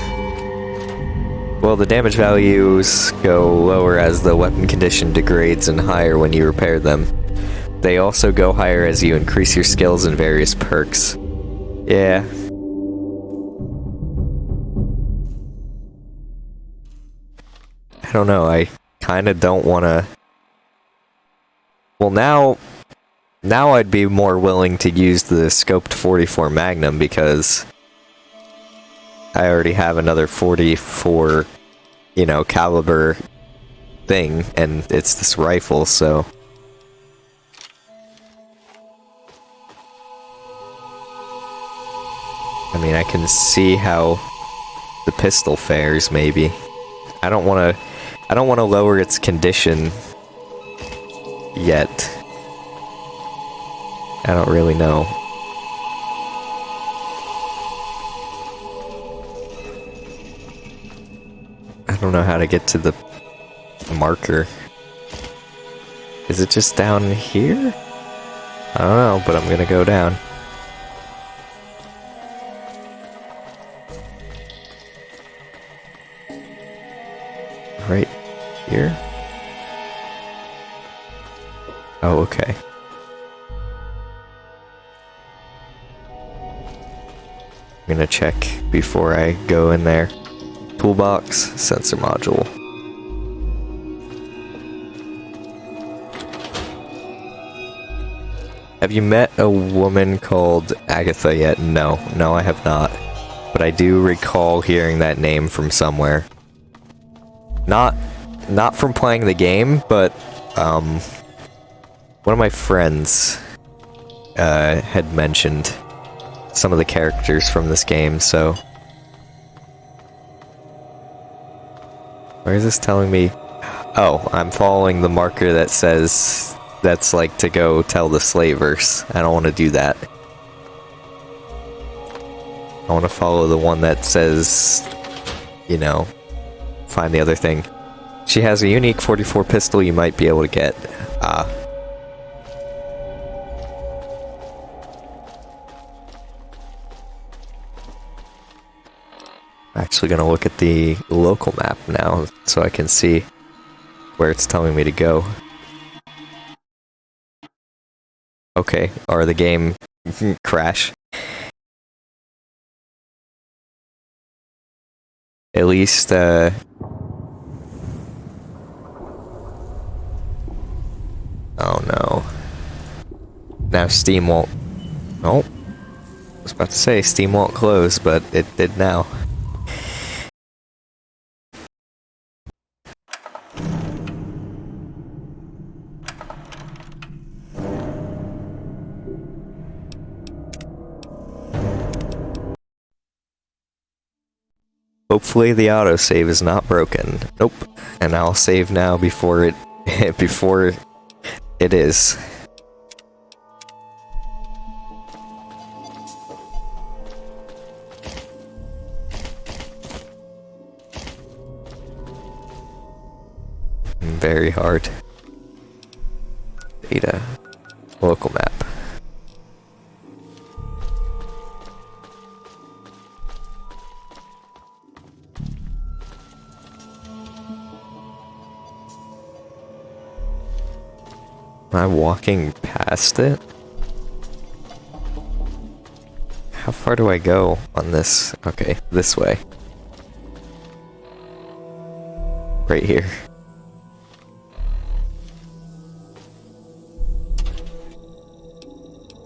Well, the damage values go lower as the weapon condition degrades and higher when you repair them. They also go higher as you increase your skills and various perks. Yeah. I don't know, I kinda don't wanna... Well now, now I'd be more willing to use the scoped 44 Magnum because I already have another 44, you know, caliber thing, and it's this rifle, so... I mean, I can see how the pistol fares, maybe. I don't want to... I don't want to lower its condition yet. I don't really know. I don't know how to get to the marker. Is it just down here? I don't know, but I'm gonna go down. Right here? Oh, okay. I'm gonna check before I go in there. Toolbox, sensor module. Have you met a woman called Agatha yet? No, no I have not. But I do recall hearing that name from somewhere. Not, not from playing the game, but, um, one of my friends, uh, had mentioned some of the characters from this game, so... Where is this telling me? Oh, I'm following the marker that says that's like to go tell the slavers. I don't want to do that. I want to follow the one that says, you know, find the other thing. She has a unique 44 pistol you might be able to get. Ah. Actually gonna look at the local map now so I can see where it's telling me to go. Okay, or the game crash. At least, uh... Oh no. Now Steam won't... Oh. I was about to say Steam won't close, but it did now. Hopefully the autosave is not broken. Nope. And I'll save now before it before it is. Very hard. Data. Local map. Am I walking past it? How far do I go on this? Okay, this way. Right here.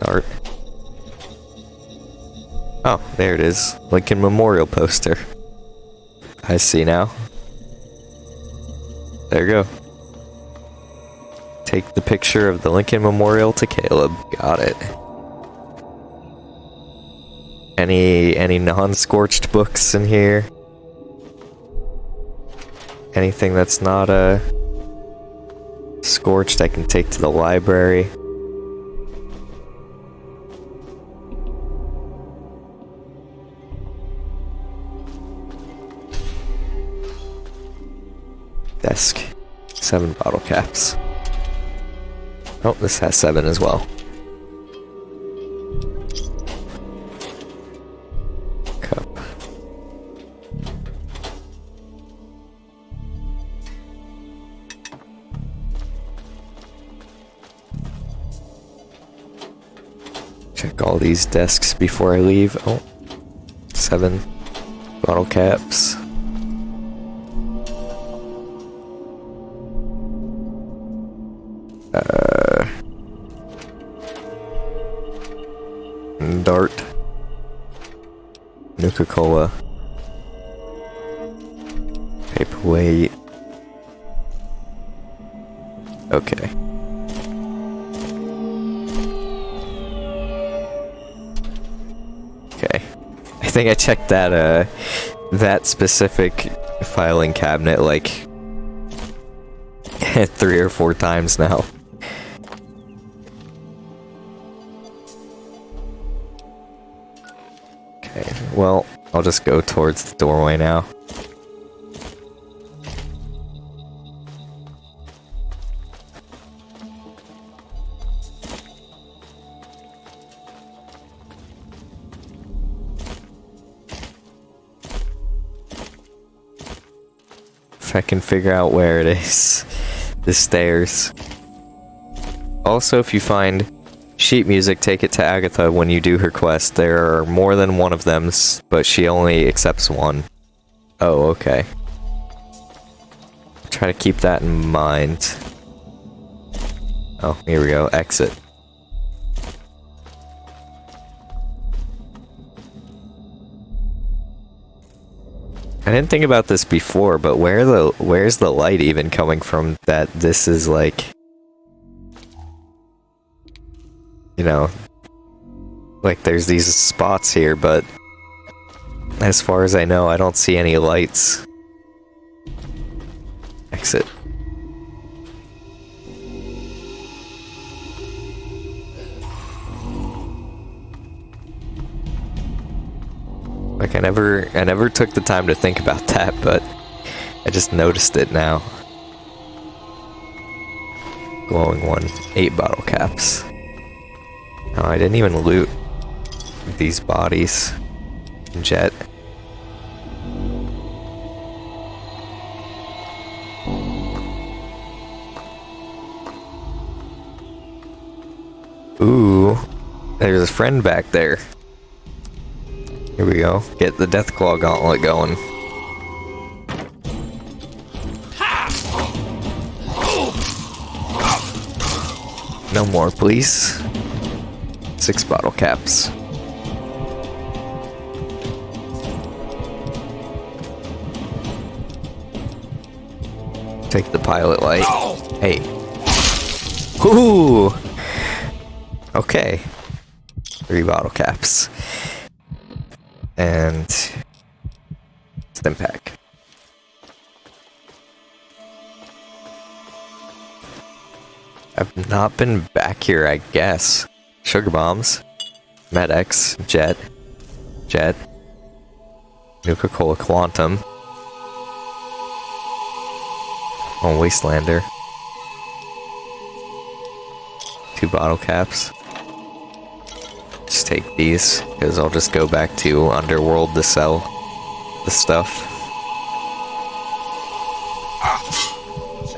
Art. Oh, there it is. Lincoln Memorial poster. I see now. There you go. Take the picture of the Lincoln Memorial to Caleb. Got it. Any any non-scorched books in here? Anything that's not uh scorched I can take to the library. Desk. Seven bottle caps. Oh, this has seven as well. Cup. Check all these desks before I leave. Oh, seven bottle caps. Dart. Nuka Cola. Paperweight. Okay. Okay. I think I checked that, uh, that specific filing cabinet like three or four times now. Well, I'll just go towards the doorway now. If I can figure out where it is. The stairs. Also, if you find sheet music, take it to Agatha when you do her quest. There are more than one of them, but she only accepts one. Oh, okay. Try to keep that in mind. Oh, here we go. Exit. I didn't think about this before, but where the where's the light even coming from that this is like you know like there's these spots here, but as far as I know, I don't see any lights. Exit. Like I never I never took the time to think about that, but I just noticed it now. Glowing one. Eight bottle caps. Oh, I didn't even loot these bodies. Jet. Ooh, there's a friend back there. Here we go. Get the Deathclaw gauntlet going. No more, please. Six bottle caps. Take the pilot light. Hey. Ooh. Okay. Three bottle caps. And stim pack. I've not been back here, I guess. Sugar bombs, Med-X, Jet, Jet, Nuka Cola Quantum, on Wastelander, two bottle caps. Just take these, because I'll just go back to Underworld to sell the stuff.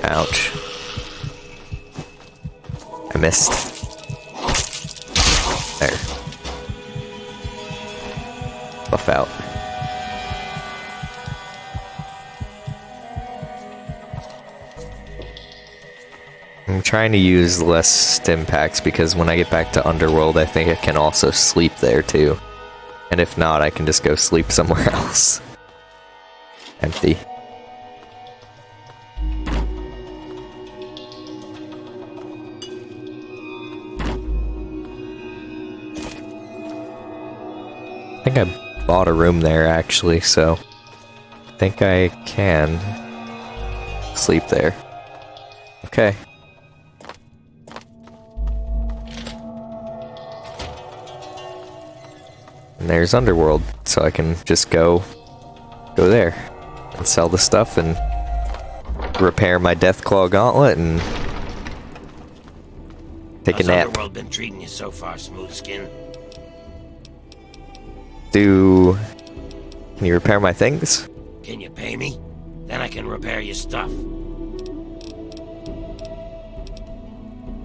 Ouch. I missed. There. buff out. I'm trying to use less stim packs because when I get back to Underworld, I think I can also sleep there too. And if not, I can just go sleep somewhere else. Empty. I think I bought a room there actually, so I think I can sleep there. Okay. And there's Underworld, so I can just go go there and sell the stuff and repair my Deathclaw gauntlet and take a nap. Underworld been treating you so far, Smooth Skin? Do can you repair my things? Can you pay me? Then I can repair your stuff.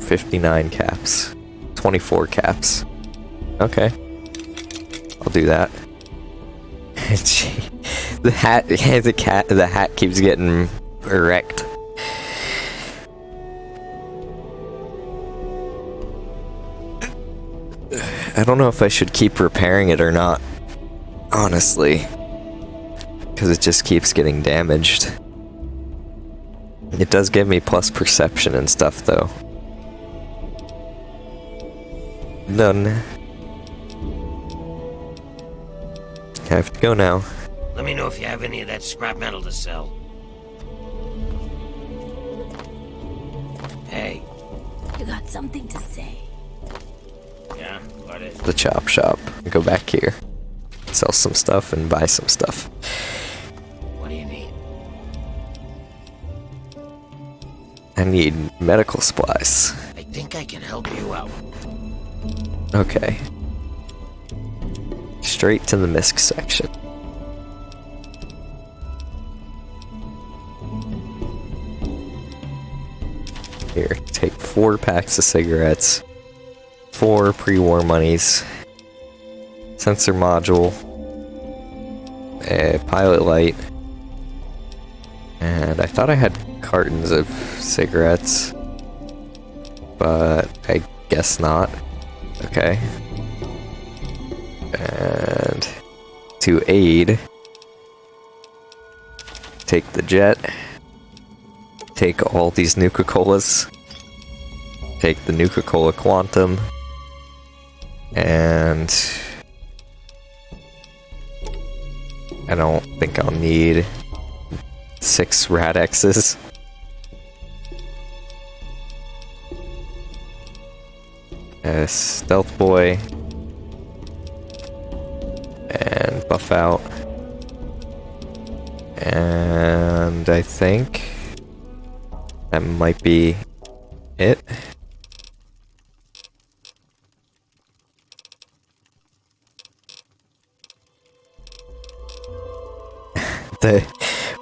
59 caps. 24 caps. Okay. I'll do that. The hat, the cat, the hat keeps getting wrecked. I don't know if I should keep repairing it or not. Honestly. Because it just keeps getting damaged. It does give me plus perception and stuff though. Done. I have to go now. Let me know if you have any of that scrap metal to sell. Hey, You got something to say? yeah, what is The chop shop. Go back here. Sell some stuff and buy some stuff. What do you need? I need medical supplies. I think I can help you out. Okay. Straight to the misc section. Here, take four packs of cigarettes, four pre-war monies, sensor module, a pilot light, and I thought I had cartons of cigarettes, but I guess not. Okay. And to aid, take the jet, take all these Nuka Colas, take the Nuka Cola Quantum, and I don't think I'll need six Rad-Xes. Uh, Stealth Boy. And Buff Out. And I think that might be it.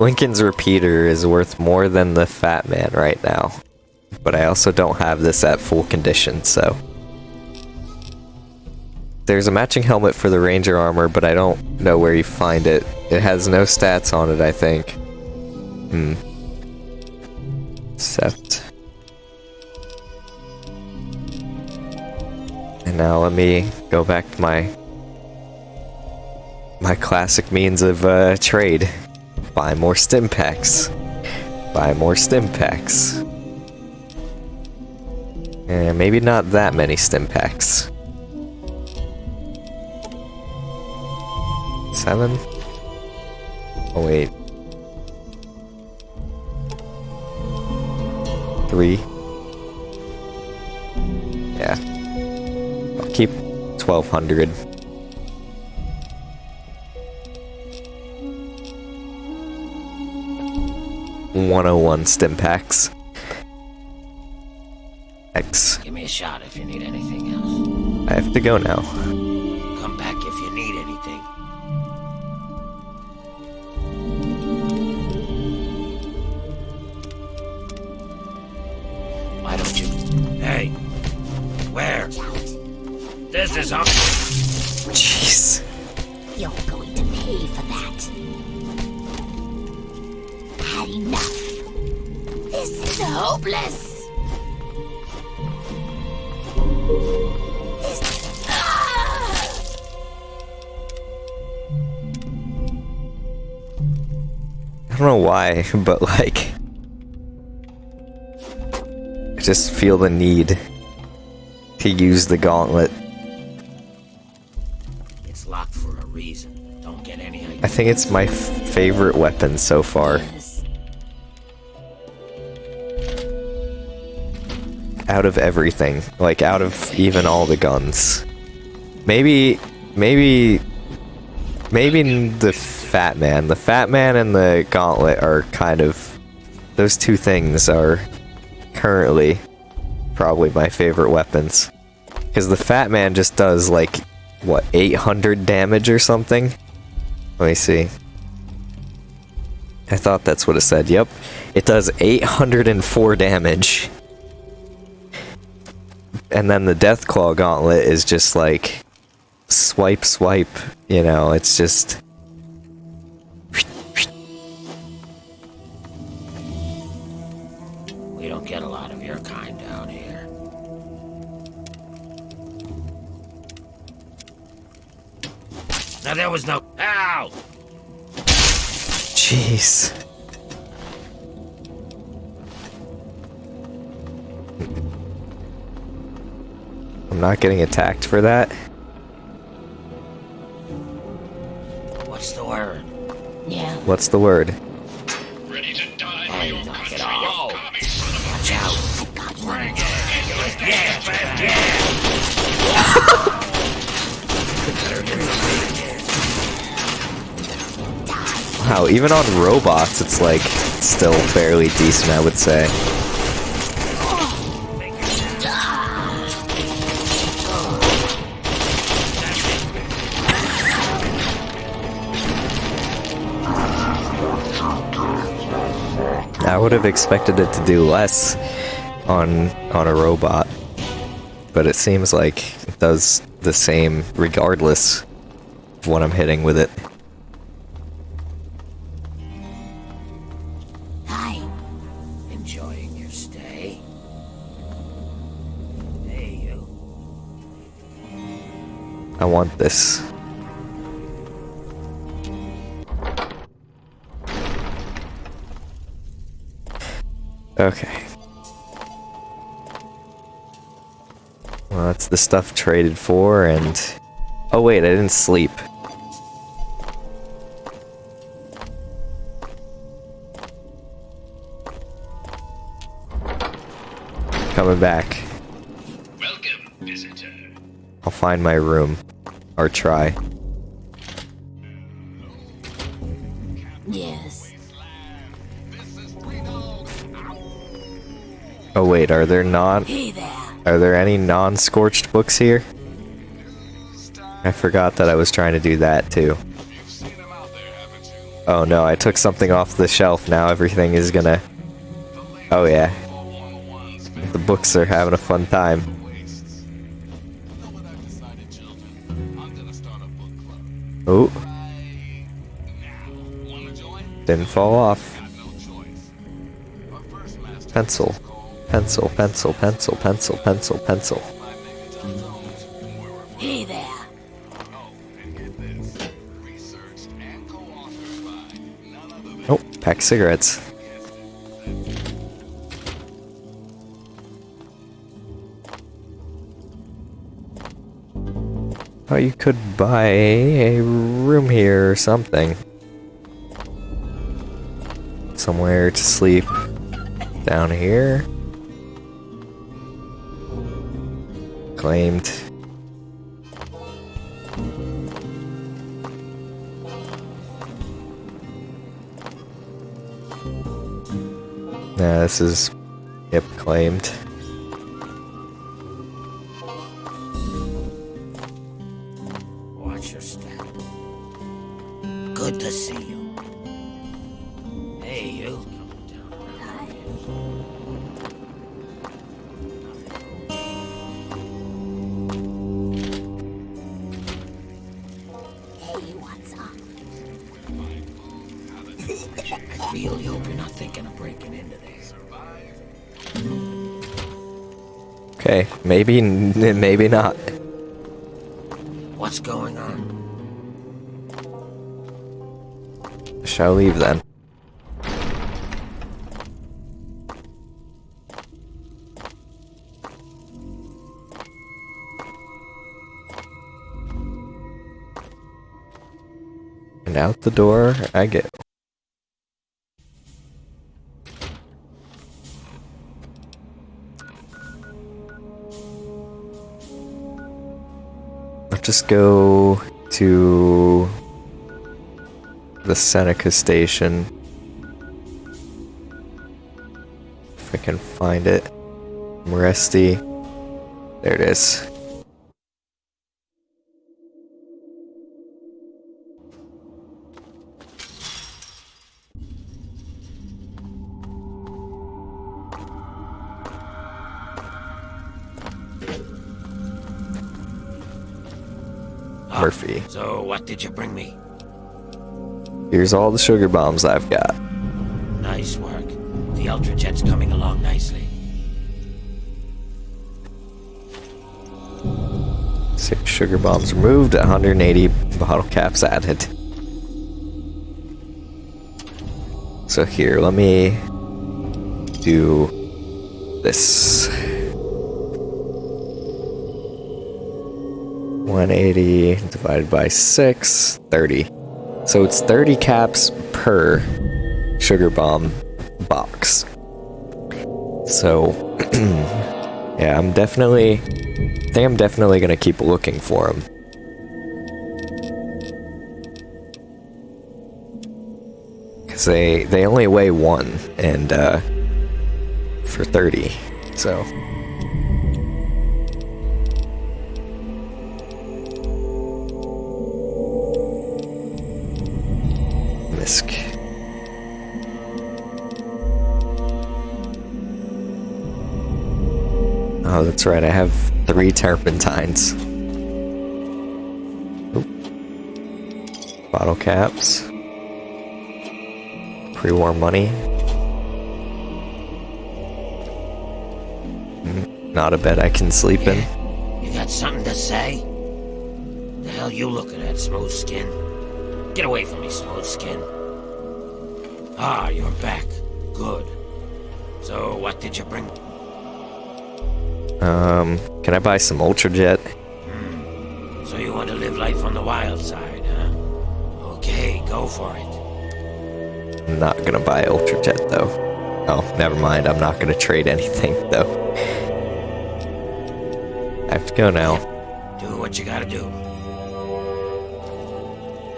Lincoln's repeater is worth more than the Fat Man right now. But I also don't have this at full condition, so. There's a matching helmet for the Ranger armor, but I don't know where you find it. It has no stats on it, I think. Hmm. Except. And now let me go back to my my classic means of uh, trade. Buy more stim packs. Buy more stim packs. And maybe not that many stim packs. Seven? Oh wait. Three? Yeah. I'll keep 1200. One oh one stim packs. X. Give me a shot if you need anything else. I have to go now. but like. I just feel the need to use the gauntlet. It's locked for a reason. Don't get any I think it's my f- favorite weapon so far. Yes. Out of everything. Like, out of even all the guns. Maybe. Maybe. Maybe the Fat Man. The Fat Man and the Gauntlet are kind of. Those two things are currently probably my favorite weapons. Because the Fat Man just does, like, what, 800 damage or something? Let me see. I thought that's what it said. Yep. It does 804 damage. And then the Deathclaw Gauntlet is just like swipe, swipe. You know, it's just. Now there was no. Ow! Jeez. I'm not getting attacked for that. What's the word? Yeah. What's the word? Hey, knock it off. Watch out. I got one. Wow, even on robots, it's like still fairly decent, I would say. I would have expected it to do less on on a robot, but it seems like it does the same regardless of what I'm hitting with it. I want this. Okay. Well, that's the stuff traded for, and... Oh wait, I didn't sleep. Coming back. I'll find my room. Or try. Yes. Oh wait, are there non Hey there. are there any non-scorched books here? I forgot that I was trying to do that too. Oh no, I took something off the shelf. Now everything is gonna Oh yeah. The books are having a fun time. Oh. Didn't fall off. Pencil. Pencil, pencil, pencil, pencil, pencil, pencil. Hey there. Oh, pack cigarettes. Oh, you could buy a room here or something. Somewhere to sleep. Down here. Claimed. Nah, this is. Yep, claimed. Good to see you. Hey, you. Hey, what's up? I really hope you're not thinking of breaking into there. Okay, maybe, maybe not. What's going on? Shall leave then. And out the door I go. I'll just go to the Seneca station. If I can find it. I'm rusty. There it is. Ah, Murphy. So, what did you bring me? Here's all the sugar bombs I've got. Nice work. The Ultra Jet's coming along nicely. Six sugar bombs removed, 180 bottle caps added. So here, let me do this. 180 divided by 6, 30. So it's 30 caps per sugar bomb box. So, yeah, I'm definitely I think I'm definitely gonna keep looking for them. Cause they they only weigh one and uh for thirty, so right. I have three turpentines. Oop. Bottle caps. Pre-war money. Mm, Not a bed I can sleep in. You got something to say? The hell you looking at, smooth skin? Get away from me, smooth skin. Ah, you're back. Good. So, what did you bring? Um, can I buy some Ultra Jet? So you want to live life on the wild side, huh? Okay, go for it. I'm not gonna buy Ultra Jet though. Oh, never mind. I'm not gonna trade anything though. I have to go now. Do what you gotta do.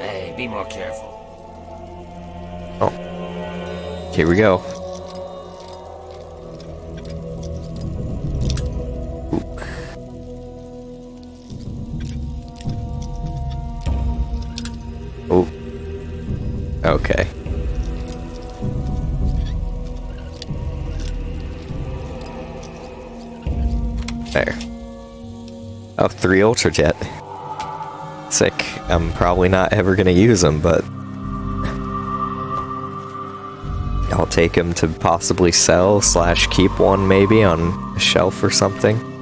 Hey, be more careful. Oh. Here we go. 3 Ultrajet. It's like, I'm probably not ever gonna use them, but... I'll take them to possibly sell slash keep one maybe on a shelf or something.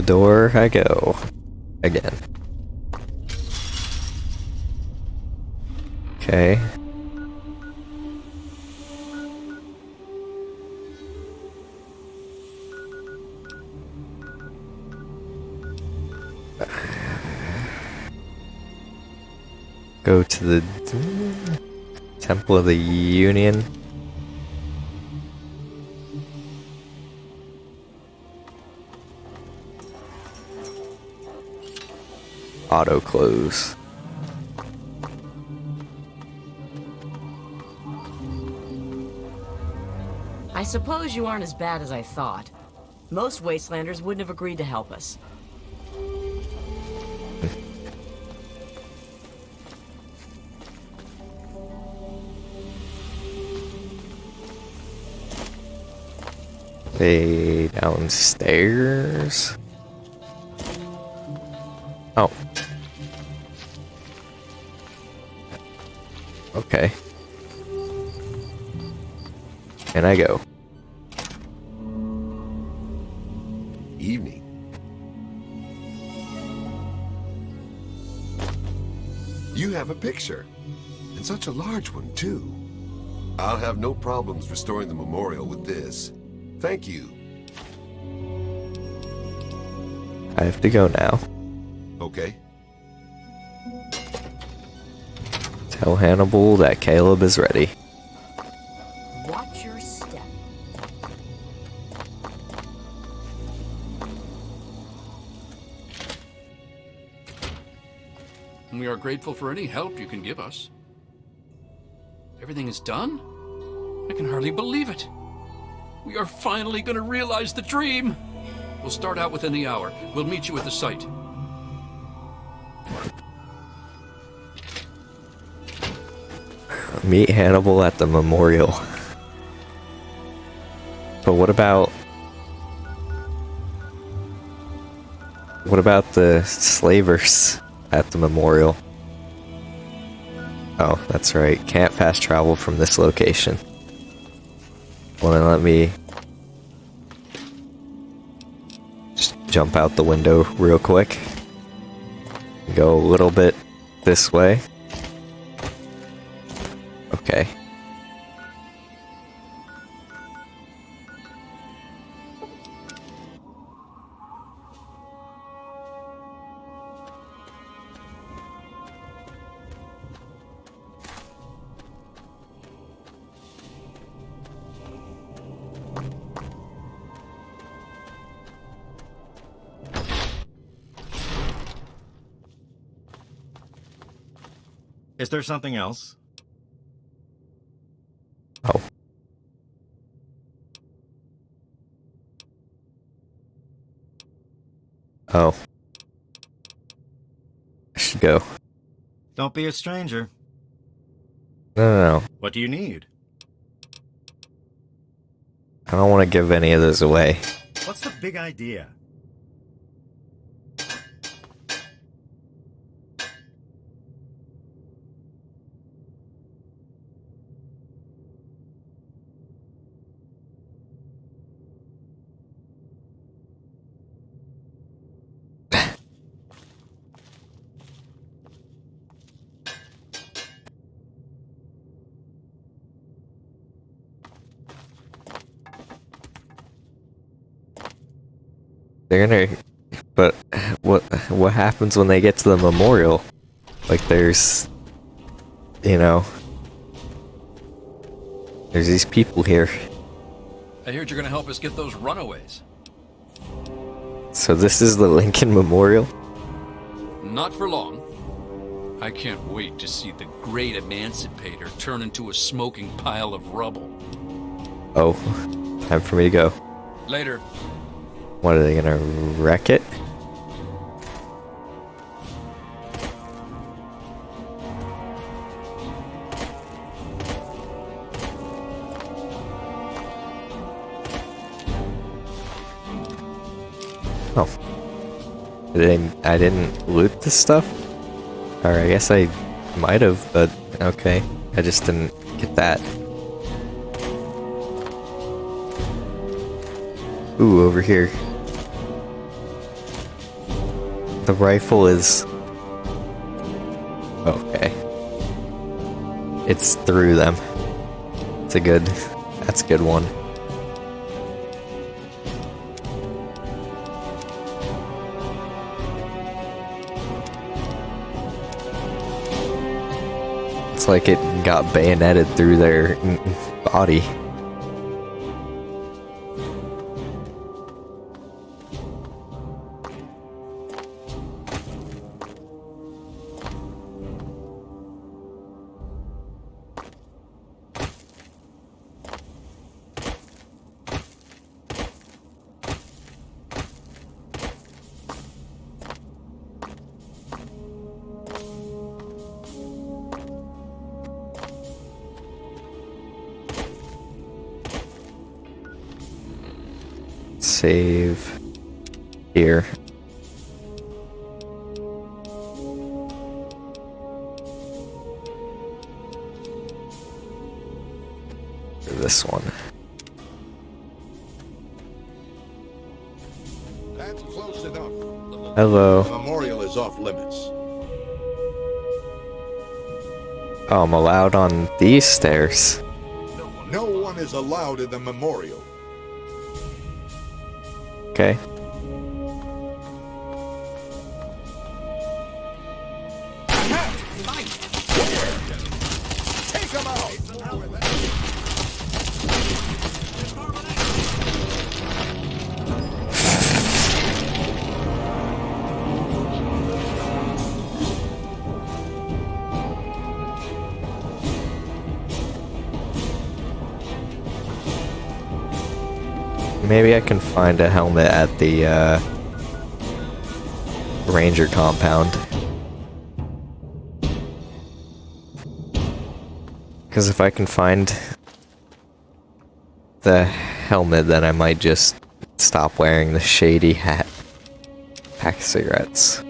The door I go. Again. Okay. Go to the Temple of the Union. auto close. I suppose you aren't as bad as I thought. Most Wastelanders wouldn't have agreed to help us. Hey, downstairs? And I go. Evening. You have a picture. And such a large one, too. I'll have no problems restoring the memorial with this. Thank you. I have to go now. Okay. Tell Hannibal that Caleb is ready. Grateful for any help you can give us. Everything is done? I can hardly believe it. We are finally going to realize the dream. We'll start out within the hour. We'll meet you at the site. Meet Hannibal at the memorial. But what about What about the slavers at the memorial? Oh, that's right. Can't fast travel from this location. Well then let me just jump out the window real quick. Go a little bit this way. Something else? Oh. Oh. I should go. Don't be a stranger. No, no, no. What do you need? I don't want to give any of this away. What's the big idea? They're gonna. But what what happens when they get to the memorial? Like there's, you know, there's these people here. I heard you're going to help us get those runaways. So this is the Lincoln Memorial. Not for long. I can't wait to see the great emancipator turn into a smoking pile of rubble. Oh, time for me to go. Later. What are they gonna wreck it? Oh. Did I, I didn't loot this stuff? Or I guess I might have, but okay. I just didn't get that. Ooh, over here. The rifle is... Okay. It's through them. It's a good... That's a good one. It's like it got bayoneted through their body. These stairs. No one is allowed in the memorial. Can find a helmet at the uh, ranger compound. Because if I can find the helmet, then I might just stop wearing the shady hat. Pack cigarettes.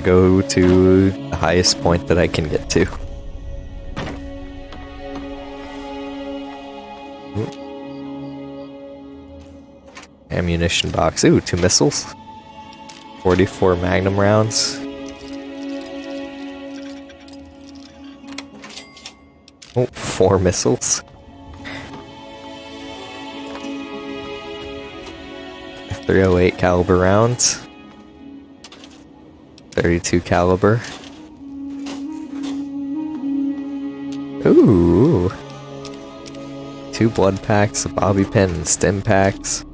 Gonna go to the highest point that I can get to. Ammunition box. Ooh, two missiles. 44 magnum rounds. Oh, four missiles. Three oh eight caliber rounds. 32 caliber. Ooh. Two blood packs, a bobby pin, and stim packs.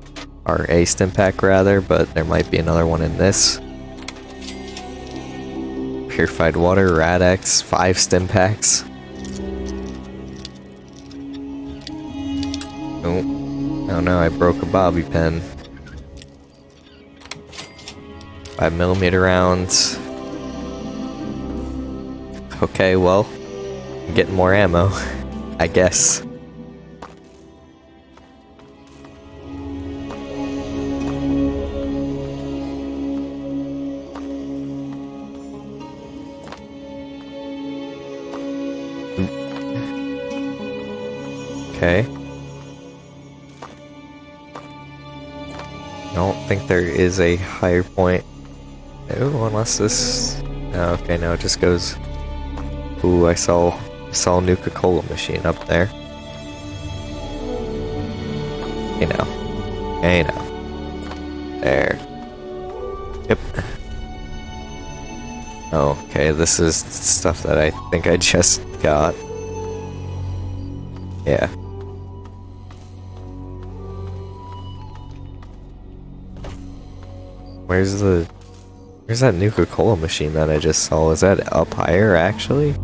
Or a stim pack rather, but there might be another one in this. Purified water, Rad-X, five stim packs. Oh. Oh no, I broke a bobby pin. Five millimeter rounds. Okay, well, getting more ammo, I guess. Okay. I don't think there is a higher point. Oh, unless this... oh, okay, no, it just goes... Ooh, I saw, saw a Nuka-Cola machine up there. Hey now. Hey now. There. Yep. Okay, this is stuff that I think I just got. Yeah. Where's the... Where's that Nuka-Cola machine that I just saw? Is that up higher, actually?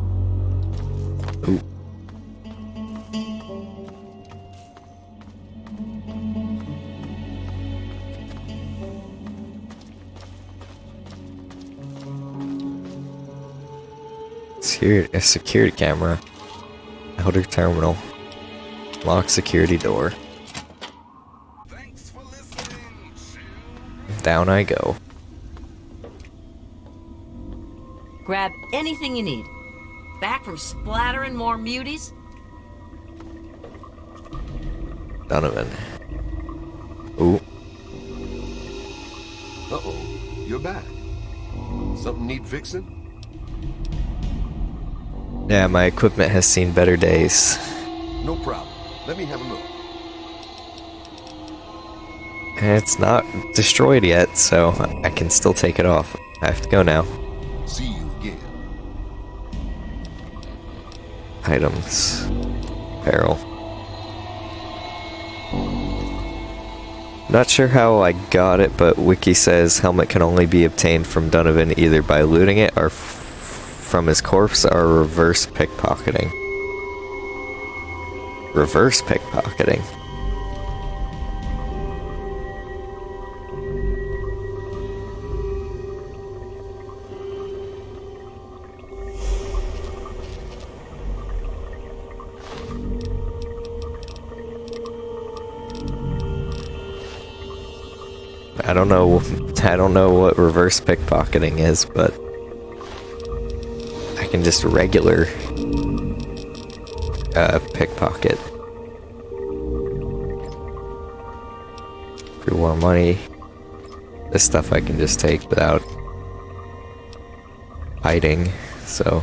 Security, a security camera. Outer terminal. Lock security door. Down I go. Grab anything you need. Back from splattering more muties? Donovan. Ooh. Uh-oh, you're back. Something need fixing? Yeah, my equipment has seen better days. No problem. Let me have a look. It's not destroyed yet, so I can still take it off. I have to go now. See you again. Items. Apparel. Not sure how I got it, but Wiki says helmet can only be obtained from Donovan either by looting it or from his corpse are reverse pickpocketing. Reverse pickpocketing. I don't know I don't know what reverse pickpocketing is, but I can just regular uh, pickpocket. Pre-war money. This stuff I can just take without hiding, so.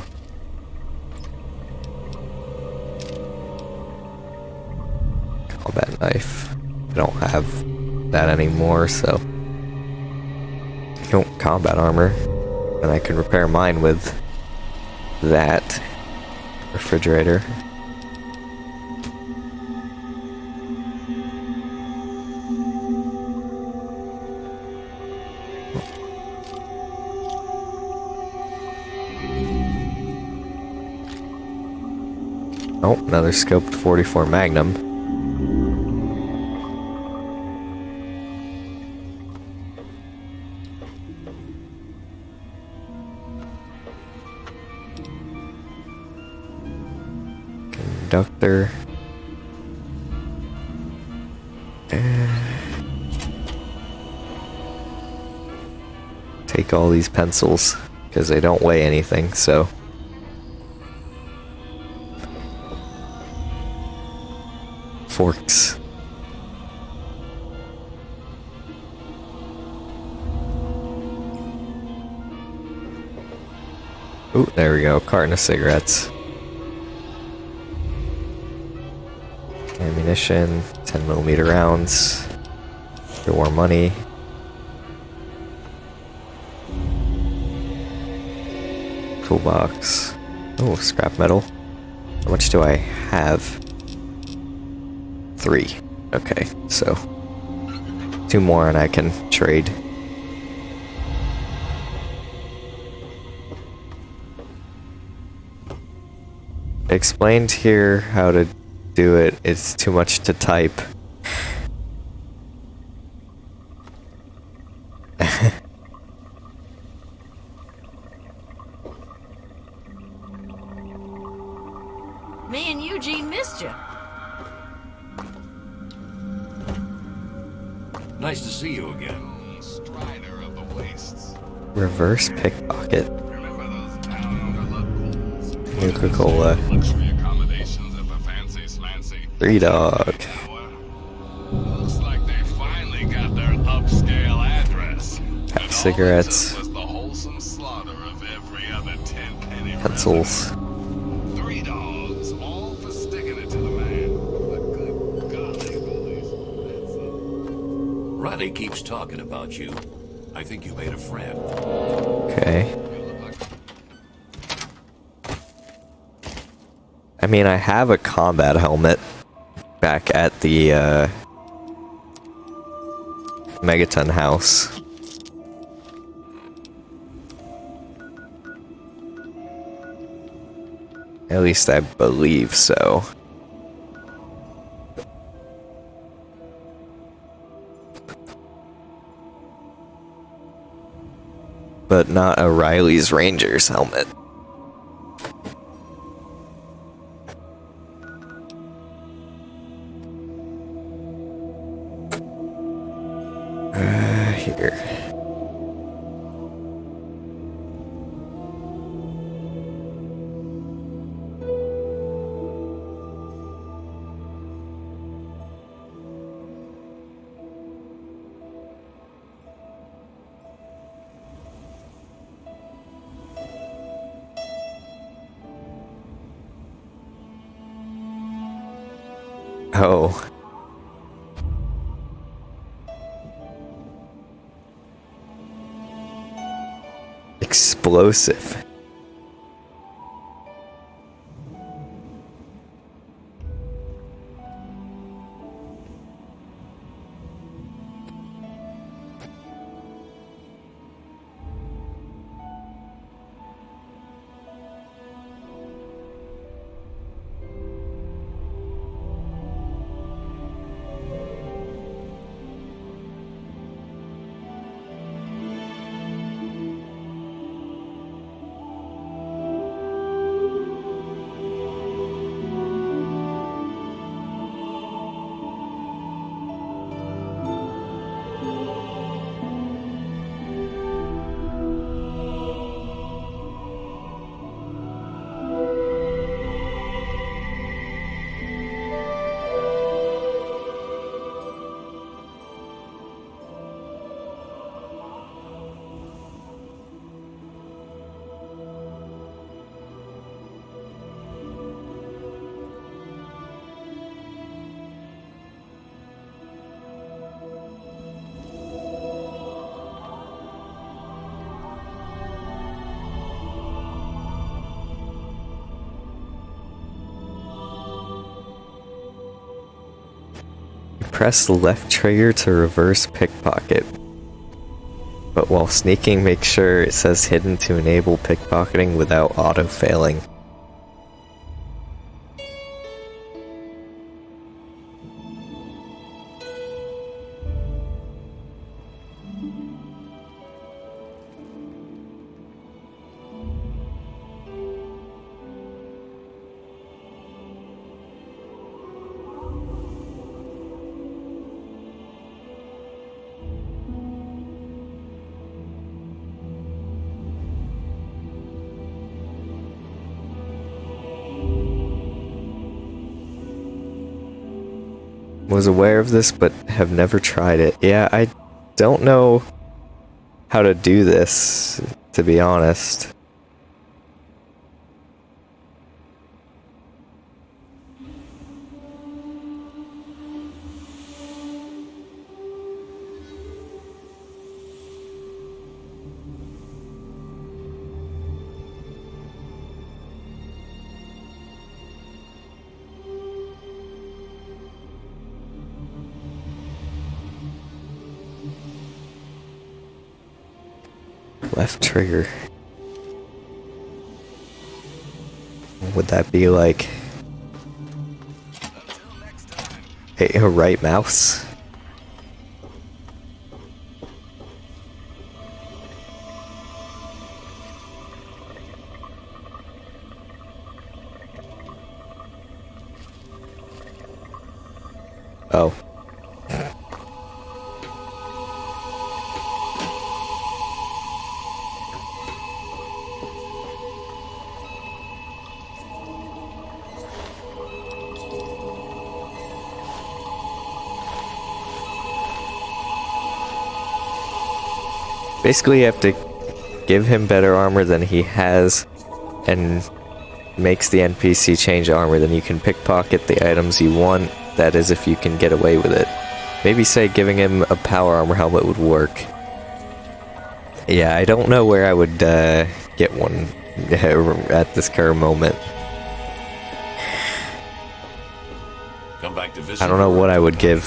Combat knife. I don't have that anymore, so. Don't combat armor. And I can repair mine with that refrigerator. Oh, another scoped 44 Magnum. Conductor. Eh. Take all these pencils, because they don't weigh anything, so... forks. Ooh, there we go. Carton of cigarettes. Ammunition, 10 millimeter rounds. War money. Toolbox. Oh, scrap metal. How much do I have? Three. Okay, so two more and I can trade. Explained here how to do it. It's too much to type. Me and Eugene missed you. Nice to see you again. Strider of the wastes. Reverse pickpocket. Slaughter of every other Tenpenny Pencils. Three Dog's, all for sticking it to the man. Good golly, Riley keeps talking about you. I think you made a friend. Okay. I mean, I have a combat helmet back at the uh, Megaton house. At least I believe so. But not a Riley's Rangers helmet. Explosive. Press left trigger to reverse pickpocket. But while sneaking, make sure it says hidden to enable pickpocketing without auto was aware of this but have never tried it. Yeah, I don't know how to do this, to be honest. Left trigger. Would that be like a, a right mouse? Basically, you have to give him better armor than he has, and makes the NPC change armor, then you can pickpocket the items you want. That is, if you can get away with it. Maybe say giving him a power armor helmet would work. Yeah, I don't know where I would uh, get one at this current moment. Come back to visit. I don't know what I would give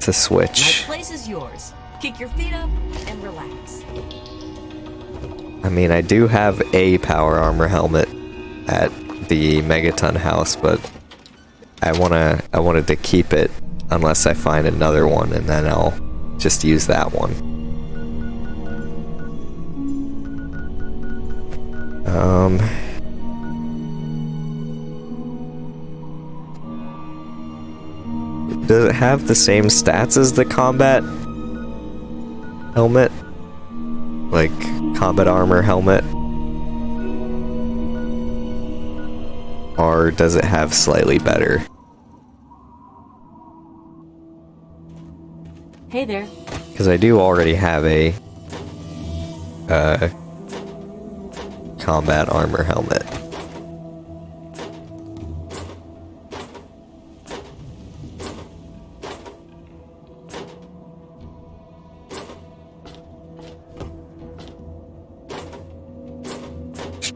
to switch. Kick your feet up and relax. I mean, I do have a power armor helmet at the Megaton house, but I wanna I wanted to keep it unless I find another one, and then I'll just use that one. Um. Does it have the same stats as the combat helmet? Like combat armor helmet? Or does it have slightly better? Hey there. Because I do already have a uh, combat armor helmet.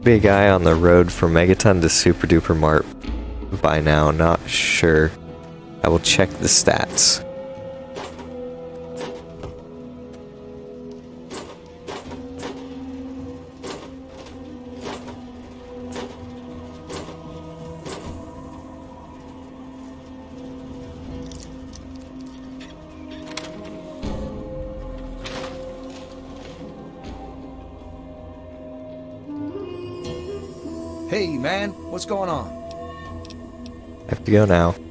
A guy on the road from Megaton to Super Duper Mart by now, not sure. I will check the stats. To go now.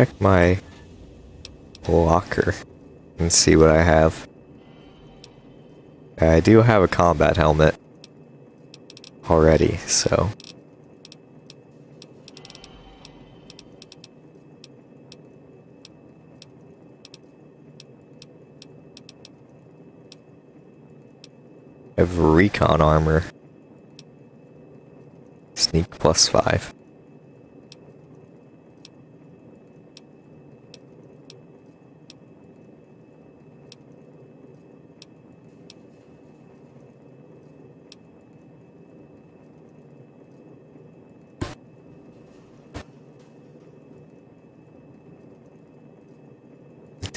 Check my locker and see what I have. I do have a combat helmet already, so. I have recon armor. Sneak plus five.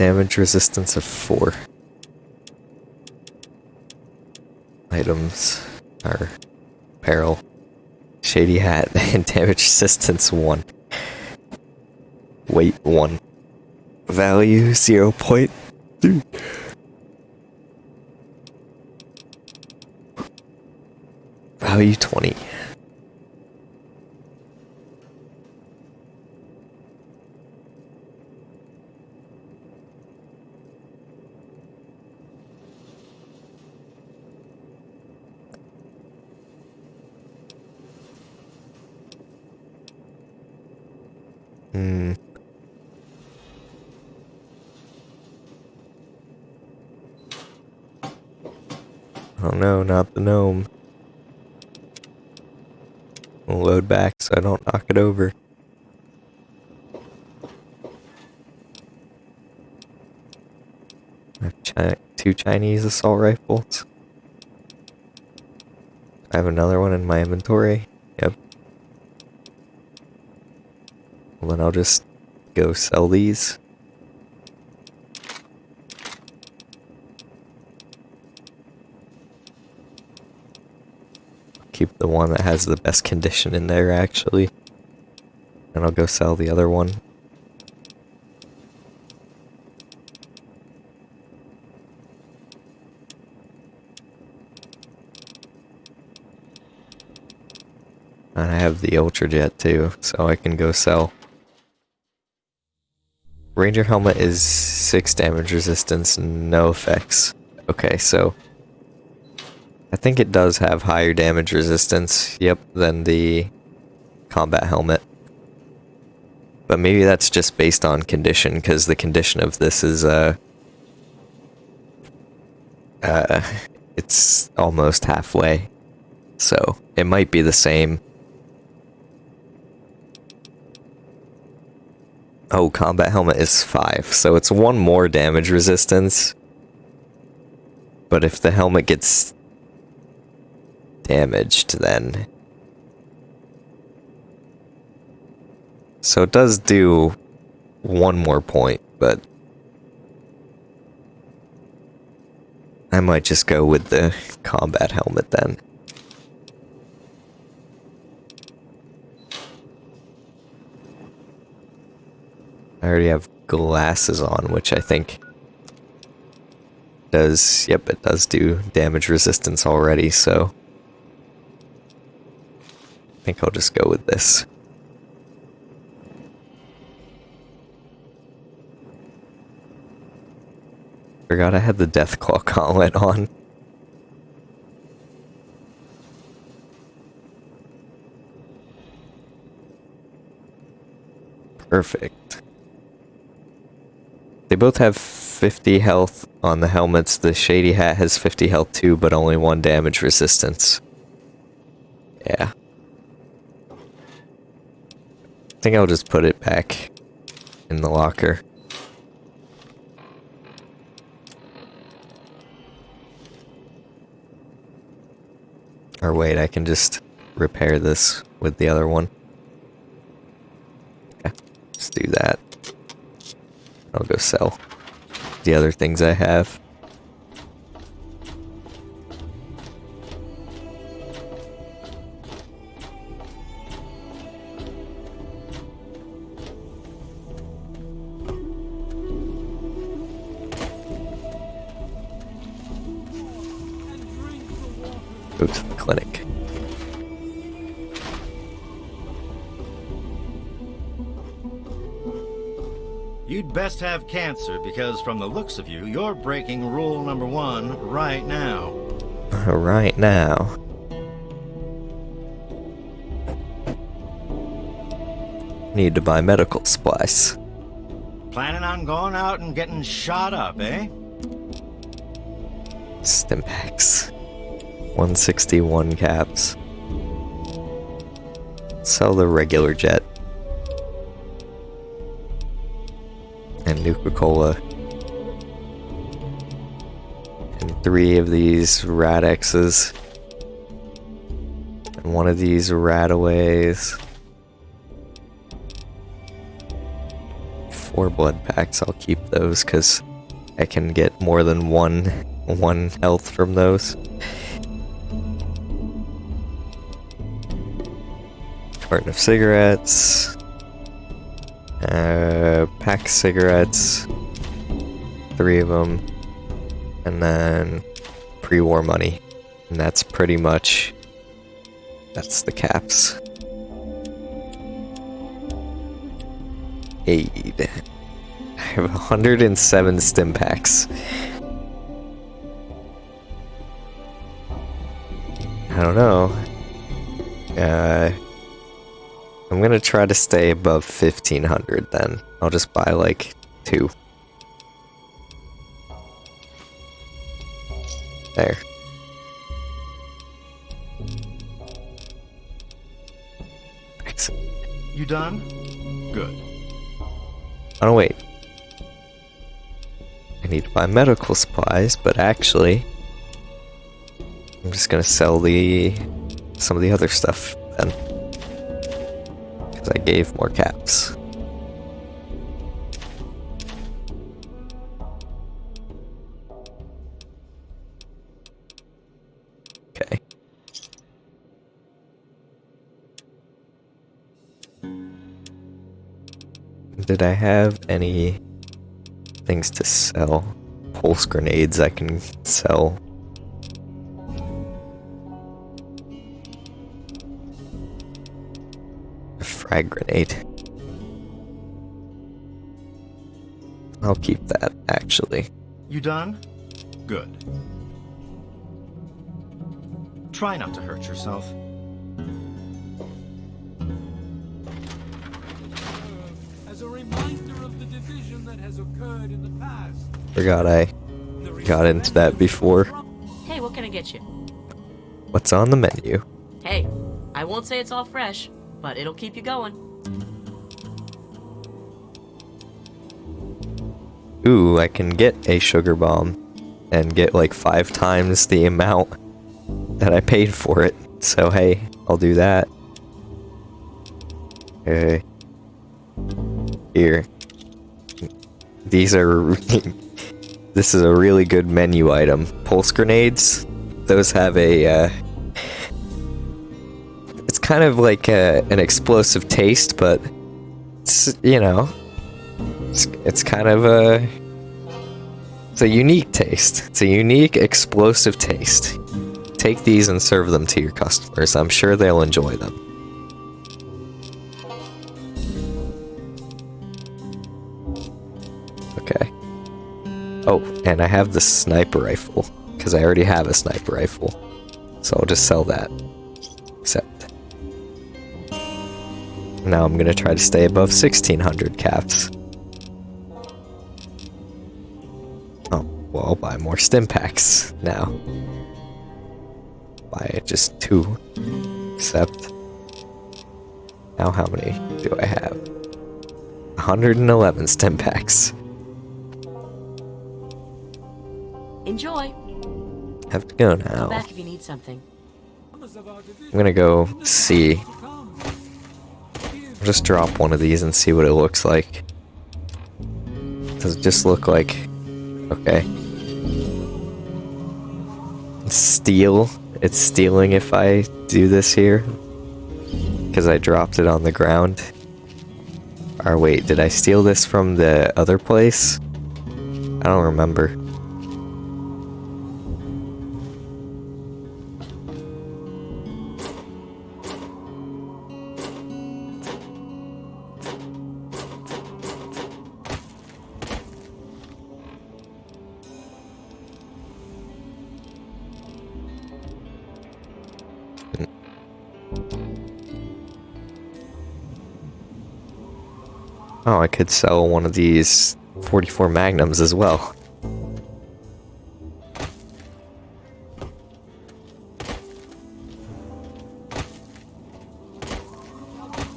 Damage resistance of 4. Items are apparel, shady hat, and damage resistance 1. Weight 1. Value 0 0.3. Value 20. Gnome. I'll load back so I don't knock it over. I have chi two Chinese assault rifles. I have another one in my inventory. Yep. Well, then I'll just go sell these. Keep the one that has the best condition in there, actually. And I'll go sell the other one. And I have the Ultrajet too, so I can go sell. Ranger helmet is 6 damage resistance, no effects. Okay, so think it does have higher damage resistance, yep, than the combat helmet. But maybe that's just based on condition, because the condition of this is, uh, uh, it's almost halfway. So, it might be the same. Oh, combat helmet is 5, so it's 1 more damage resistance. But if the helmet gets damaged, then... So it does do one more point, but... I might just go with the combat helmet then. I already have glasses on, which I think does, yep, it does do damage resistance already, so think I'll just go with this. Forgot I had the Deathclaw gauntlet on. Perfect. They both have 50 health on the helmets. The Shady Hat has 50 health too, but only one damage resistance. Yeah. I think I'll just put it back in the locker. Or wait, I can just repair this with the other one. Okay, let's do that. I'll go sell the other things I have. Have cancer because from the looks of you, you're breaking rule number one right now. Right now. Need to buy medical supplies. Planning on going out and getting shot up, eh? stim packs. 161 caps. Sell the regular jet. Nuka-Cola. And three of these Rad-Xes. And one of these Radaways. Four blood packs, I'll keep those because I can get more than one one health from those. Carton of cigarettes. Pack cigarettes. Three of them. And then pre-war money. And that's pretty much... That's the caps. Aid. I have 107 stim packs. I don't know. Uh, I'm gonna try to stay above 1500 then. I'll just buy like two. There. Excellent. You done? Good. Oh wait. I need to buy medical supplies, but actually, I'm just gonna sell the some of the other stuff then, because I gave more caps. Did I have any things to sell? Pulse grenades I can sell. A frag grenade. I'll keep that, actually. You done? Good. Try not to hurt yourself. Forgot I got into that before. Hey, what can I get you? What's on the menu? Hey, I won't say it's all fresh, but it'll keep you going. Ooh, I can get a sugar bomb and get like five times the amount that I paid for it. So hey, I'll do that. Okay. Here. These are... this is a really good menu item. Pulse grenades. Those have a... Uh, it's kind of like a, an explosive taste, but... It's, you know... It's, it's kind of a... It's a unique taste. It's a unique, explosive taste. Take these and serve them to your customers. I'm sure they'll enjoy them. And I have the sniper rifle, because I already have a sniper rifle. So I'll just sell that. Except... Now I'm gonna try to stay above 1600 caps. Oh, well, I'll buy more stim packs now. Buy just two. Except... Now how many do I have? 111 stim packs. Enjoy. Have to go now. back if you need something. I'm gonna go see. I'll just drop one of these and see what it looks like. Does it just look like... Okay. It's steel. It's stealing if I do this here. Because I dropped it on the ground. Or wait, did I steal this from the other place? I don't remember. Oh, I could sell one of these 44 magnums as well.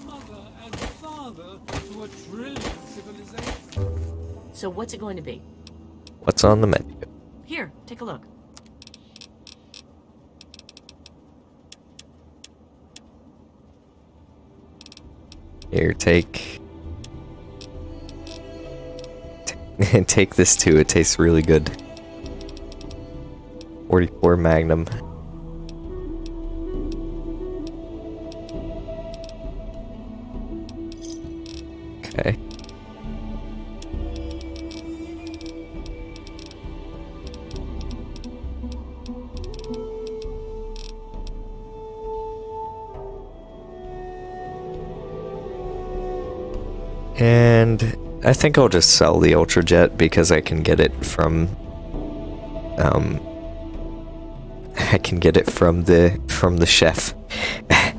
Mother and father to a trillion civilizations. So what's it going to be? What's on the menu? Here, take a look. Here, take. T- Take this too, it tastes really good. 44 Magnum. Okay. And I think I'll just sell the Ultrajet because I can get it from um I can get it from the from the chef.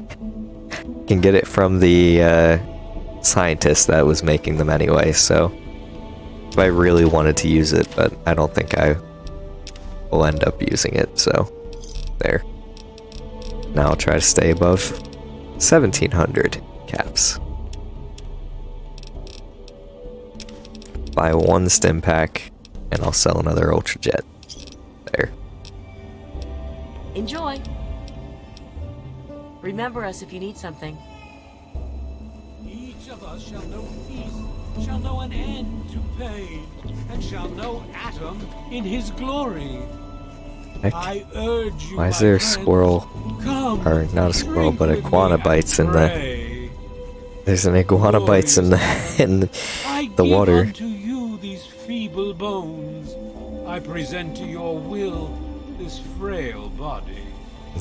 can get it from the uh, scientist that was making them anyway, so I really wanted to use it, but I don't think I will end up using it, so there. Now I'll try to stay above 1700 caps. Buy one stim pack, and I'll sell another Ultrajet. There. Enjoy. Remember us if you need something. Each of us shall know peace, shall know an end to pain, and shall know Atom in his glory. Heck. I urge you, Why is there a friends, squirrel, come, or not a squirrel, but with iguana bites in the, there's an iguana bites in the, in I the give water. Unto you feeble bones. I present to your will this frail body.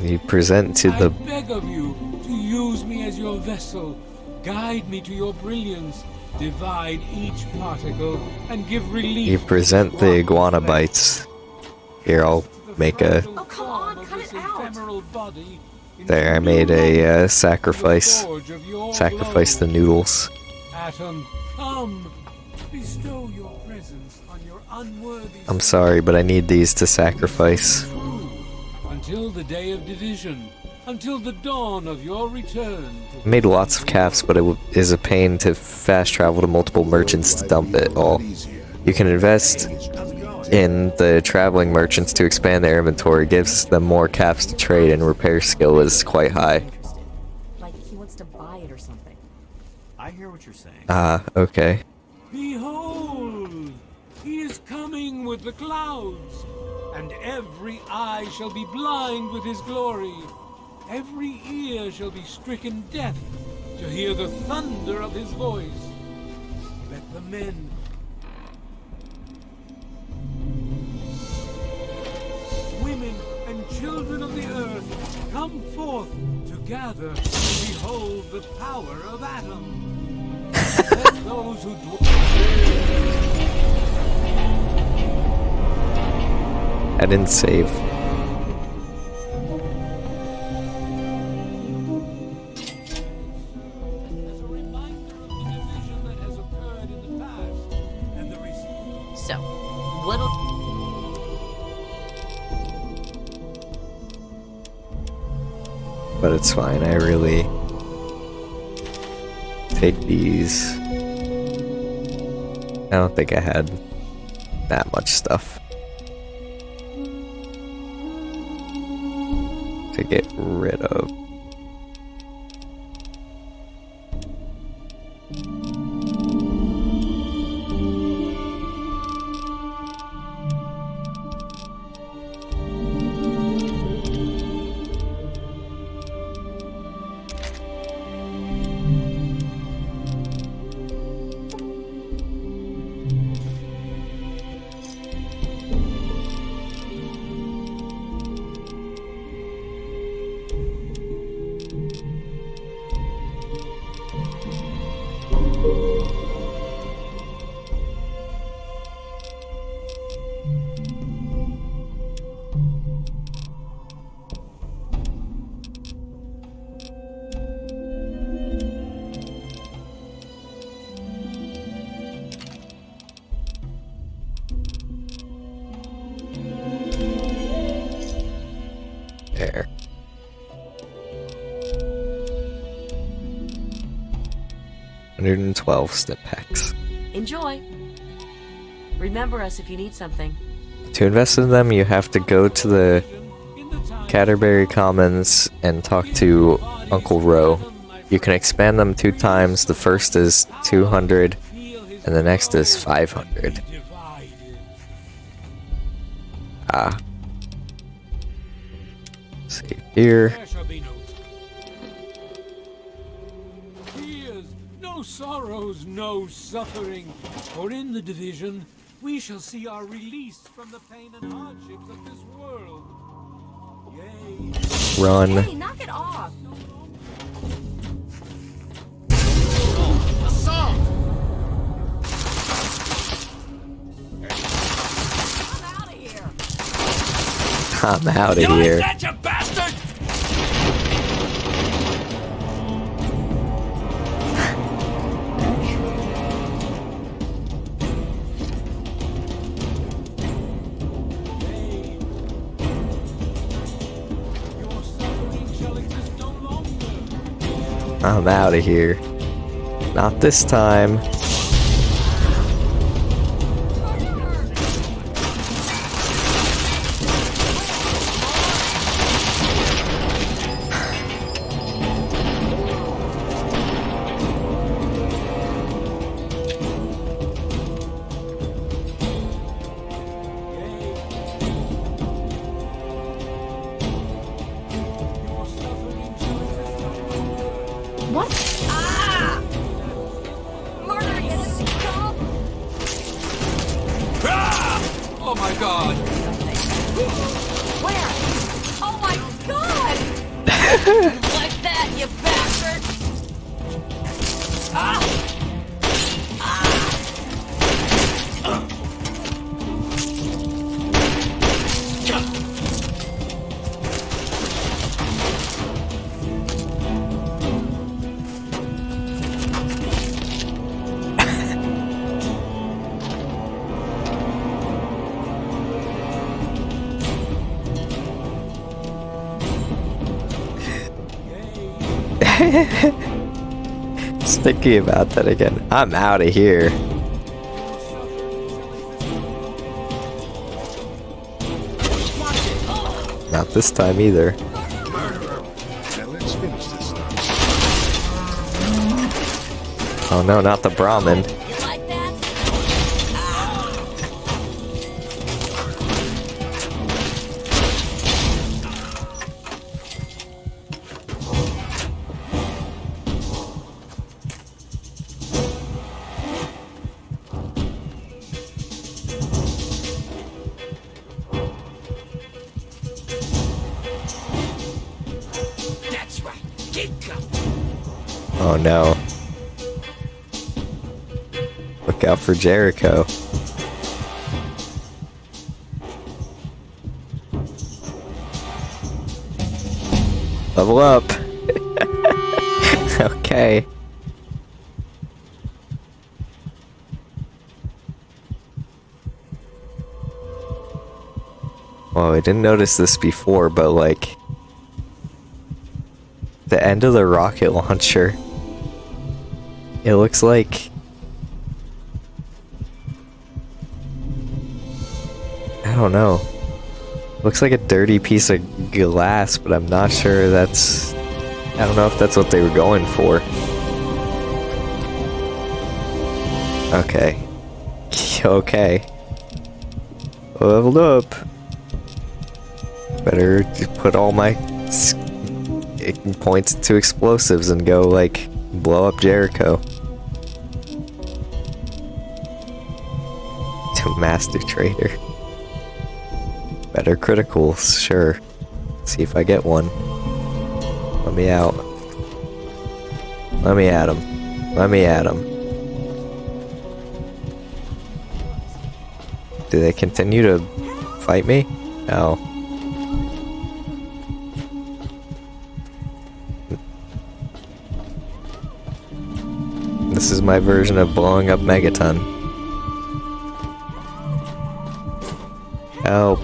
You present to I the, beg of you to use me as your vessel. Guide me to your brilliance. Divide each particle and give relief. you present the iguana bites. Here, I'll make a, Oh, come on, cut it out. ephemeral body there, I made a uh, to sacrifice, forge sacrifice the noodles. Atom, come. Bestow your I'm sorry, but I need these to sacrifice. Until the day of division. Until the dawn of your return. I made lots of caps, but it w- is a pain to fast travel to multiple merchants to dump it all. You can invest in the traveling merchants to expand their inventory, gives them more caps to trade, and repair skill is quite high. Like he wants to buy it or something. I hear what you're saying. Ah, okay. With the clouds, and every eye shall be blind with his glory. Every ear shall be stricken deaf to hear the thunder of his voice. Let the men women and children of the earth come forth to gather and behold the power of Atom. Let those who dwell res- So, what'll But it's fine, I really take these. I don't think I had that much stuff to get rid of. 12 stim packs. Enjoy! Remember us if you need something. To invest in them, you have to go to the Canterbury Commons and talk to Uncle Roe. You can expand them two times. The first is 200, and the next is 500. Ah. Let's here. Sorrows, no suffering. For in the division, we shall see our release from the pain and hardships of this world. Yea, Run. Hey, knock it off! I'm out of here! I'm out of You like here. that, you bastard! I'm out of here. Not this time. Thinking about that again. I'm out of here. Not this time either. Let's. Oh no, not the Brahmin. For Jericho. Level up. okay. Well, I didn't notice this before, but like the end of the rocket launcher. It looks like Looks like a dirty piece of glass, but I'm not sure that's I don't know if that's what they were going for. Okay. okay. Leveled up. Better put all my points to explosives and go like blow up Jericho. To Master Trader. Better critical, sure. See if I get one. Let me out. Let me at him. Let me at him. Do they continue to fight me? No. This is my version of blowing up Megaton. Help.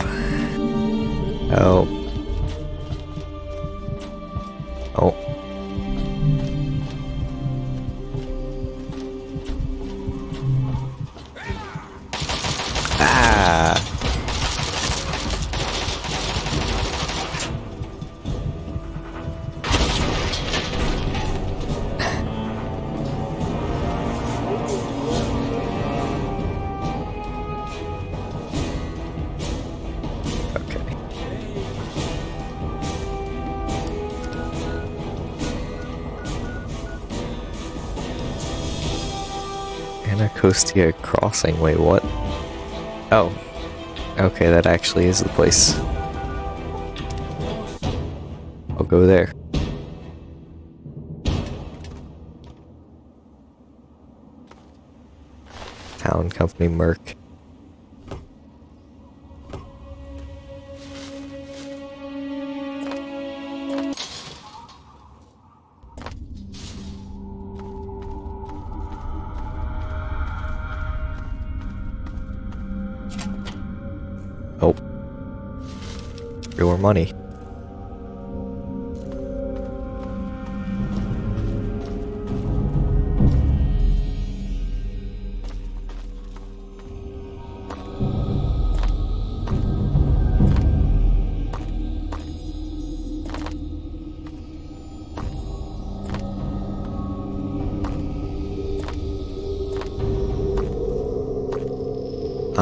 Anacostia Crossing. Wait, what? Oh. Okay, that actually is the place. I'll go there. Talon Company Merc.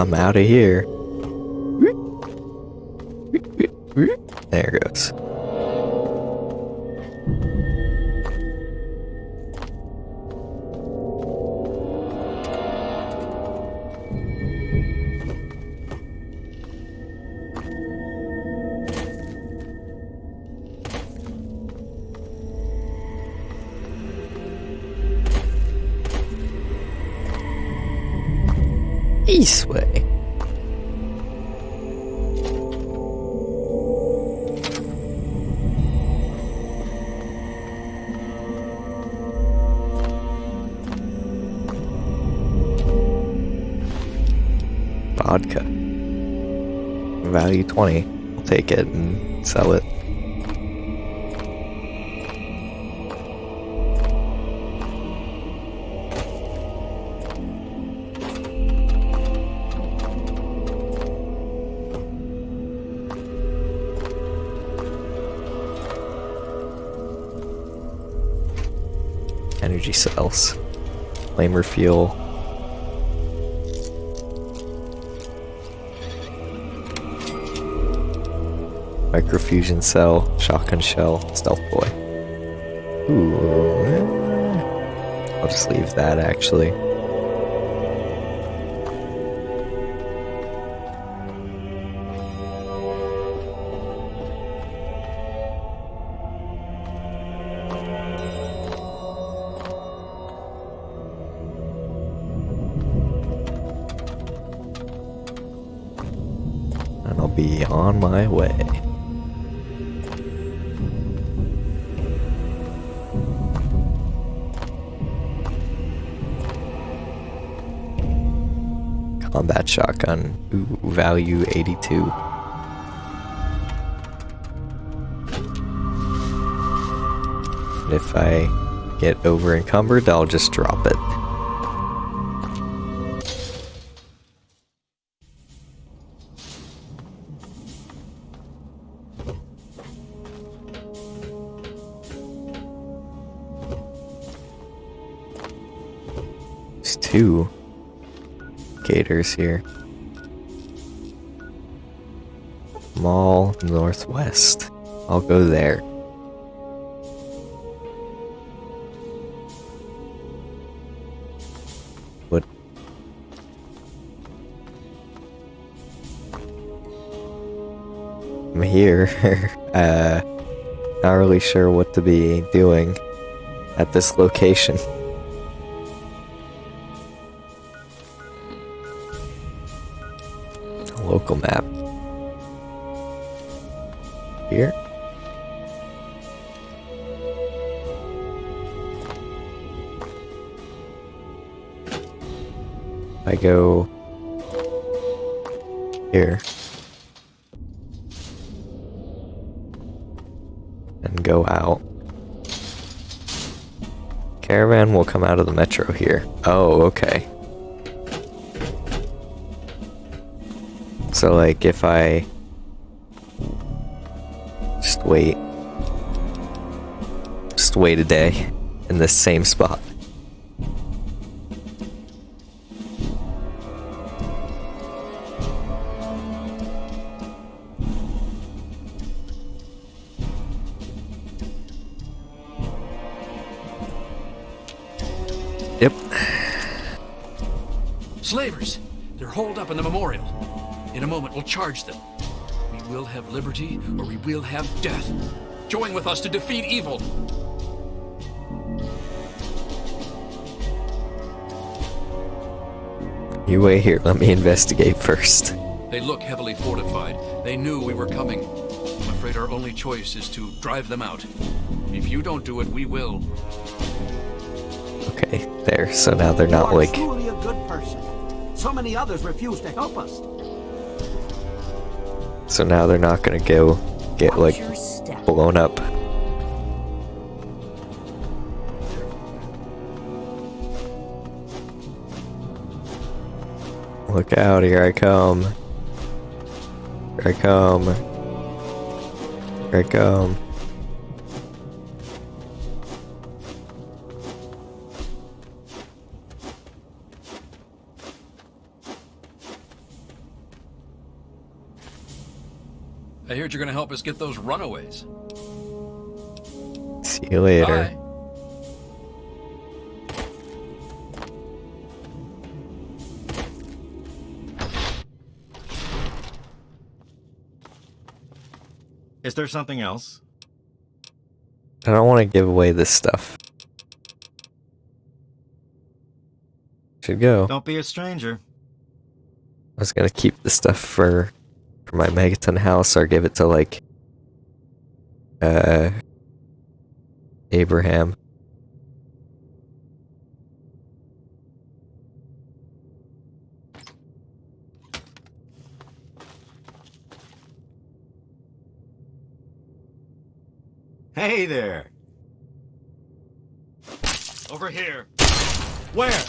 I'm out of here. There it goes. East 20. I'll take it and sell it. Energy cells. Flamer fuel. Microfusion cell, shotgun shell, stealth boy. Ooh. eh. I'll just leave that actually. And I'll be on my way. Value 82. And if I get over encumbered, I'll just drop it. There's two gators here. Northwest. I'll go there. What? I'm here. uh, not really sure what to be doing at this location. local map. Go here and go out. Caravan will come out of the metro here. Oh, okay. So like if I just wait just wait a day in this same spot. In a moment, we'll charge them. We will have liberty, or we will have death. Join with us to defeat evil. You wait here. Let me investigate first. They look heavily fortified. They knew we were coming. I'm afraid our only choice is to drive them out. If you don't do it, we will. Okay, there. So now they're not you are like. truly a good person. So many others refuse to help us. So now they're not gonna go get like Watch your step. blown up. Look out, here I come. Here I come. Here I come. Help us get those runaways. See you later. Bye. Is there something else? I don't want to give away this stuff. Should go. Don't be a stranger. I was gonna keep the stuff for for my megaton house or give it to like uh Abraham. Hey there. Over here. Where? Hey there. Anybody there?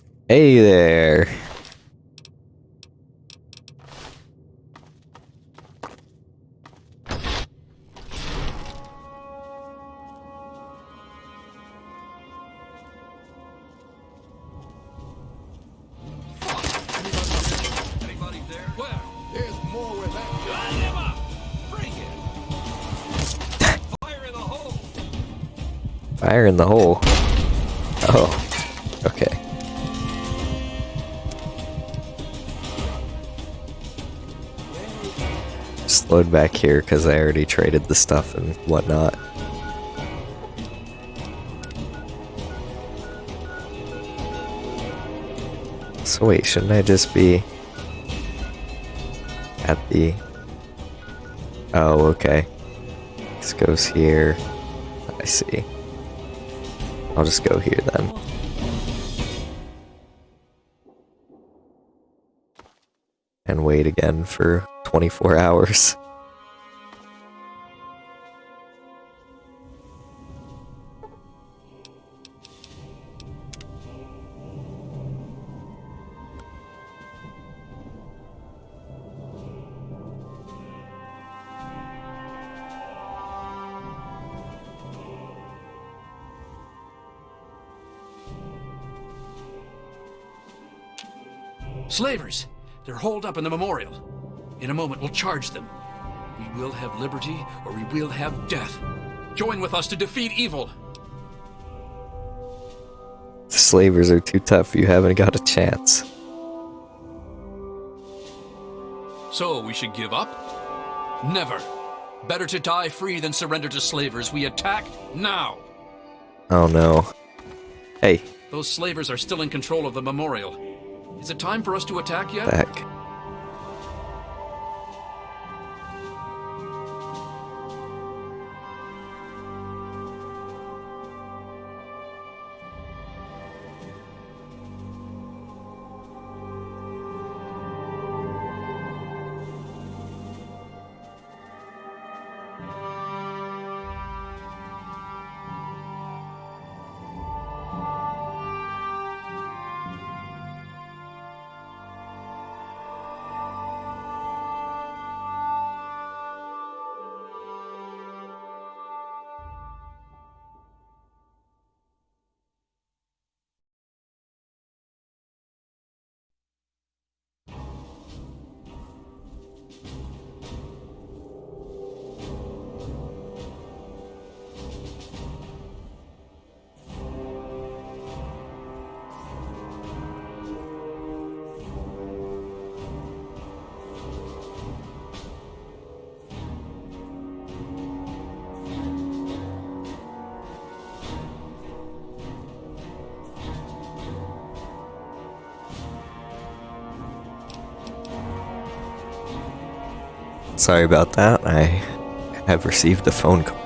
Where? There's more where that Bring there. Fire in the hole! Back here because I already traded the stuff and whatnot. So wait, shouldn't I just be at the... Oh, okay. This goes here. I see. I'll just go here then. And wait again for 24 hours. Up in the memorial. In a moment, we'll charge them. We will have liberty, or we will have death. Join with us to defeat evil. The slavers are too tough, you haven't got a chance. So we should give up? Never. Better to die free than surrender to slavers. We attack now. Oh no. Hey, Those slavers are still in control of the memorial. Is it time for us to attack yet? back. Sorry about that. I have received a phone call.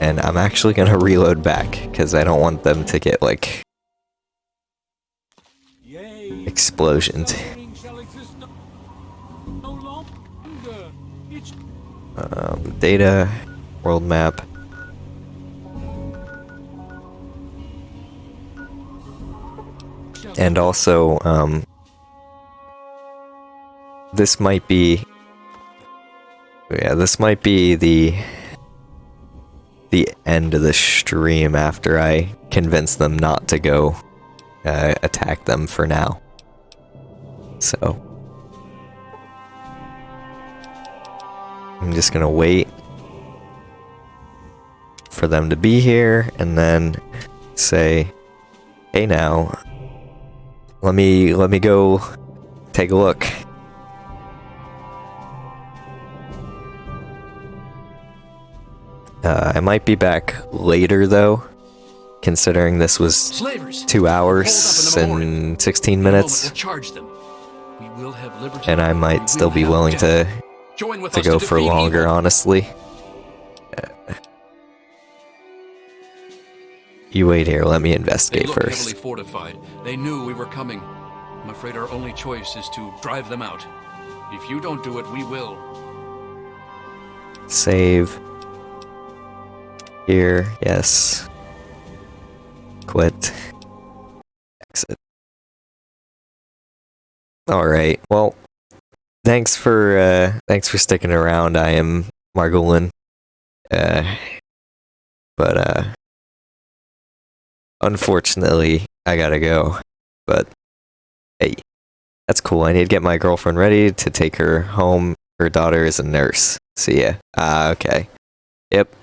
And I'm actually gonna reload back, because I don't want them to get, like, explosions. Um, data, world map. And also, um, this might be, yeah, this might be the the end of the stream after I convince them not to go uh, attack them for now. So I'm just gonna wait for them to be here and then say, "Hey now, let me let me go take a look." Uh, I might be back later though, considering this was Slavers! two hours and 16 In a moment, minutes, we'll charge them. We will have and I might still be willing to to go for longer, evil. honestly. Uh, You wait here, let me They investigate heavily first. fortified. They knew we were coming. I'm afraid our only choice is to drive them out. If you don't do it, we will. Save. Here, yes. Quit. Exit. Alright, well, thanks for, uh, thanks for sticking around. I am Margolin. Uh, but, uh, unfortunately, I gotta go. But, hey, that's cool. I need to get my girlfriend ready to take her home. Her daughter is a nurse. See ya. Ah, okay. Yep.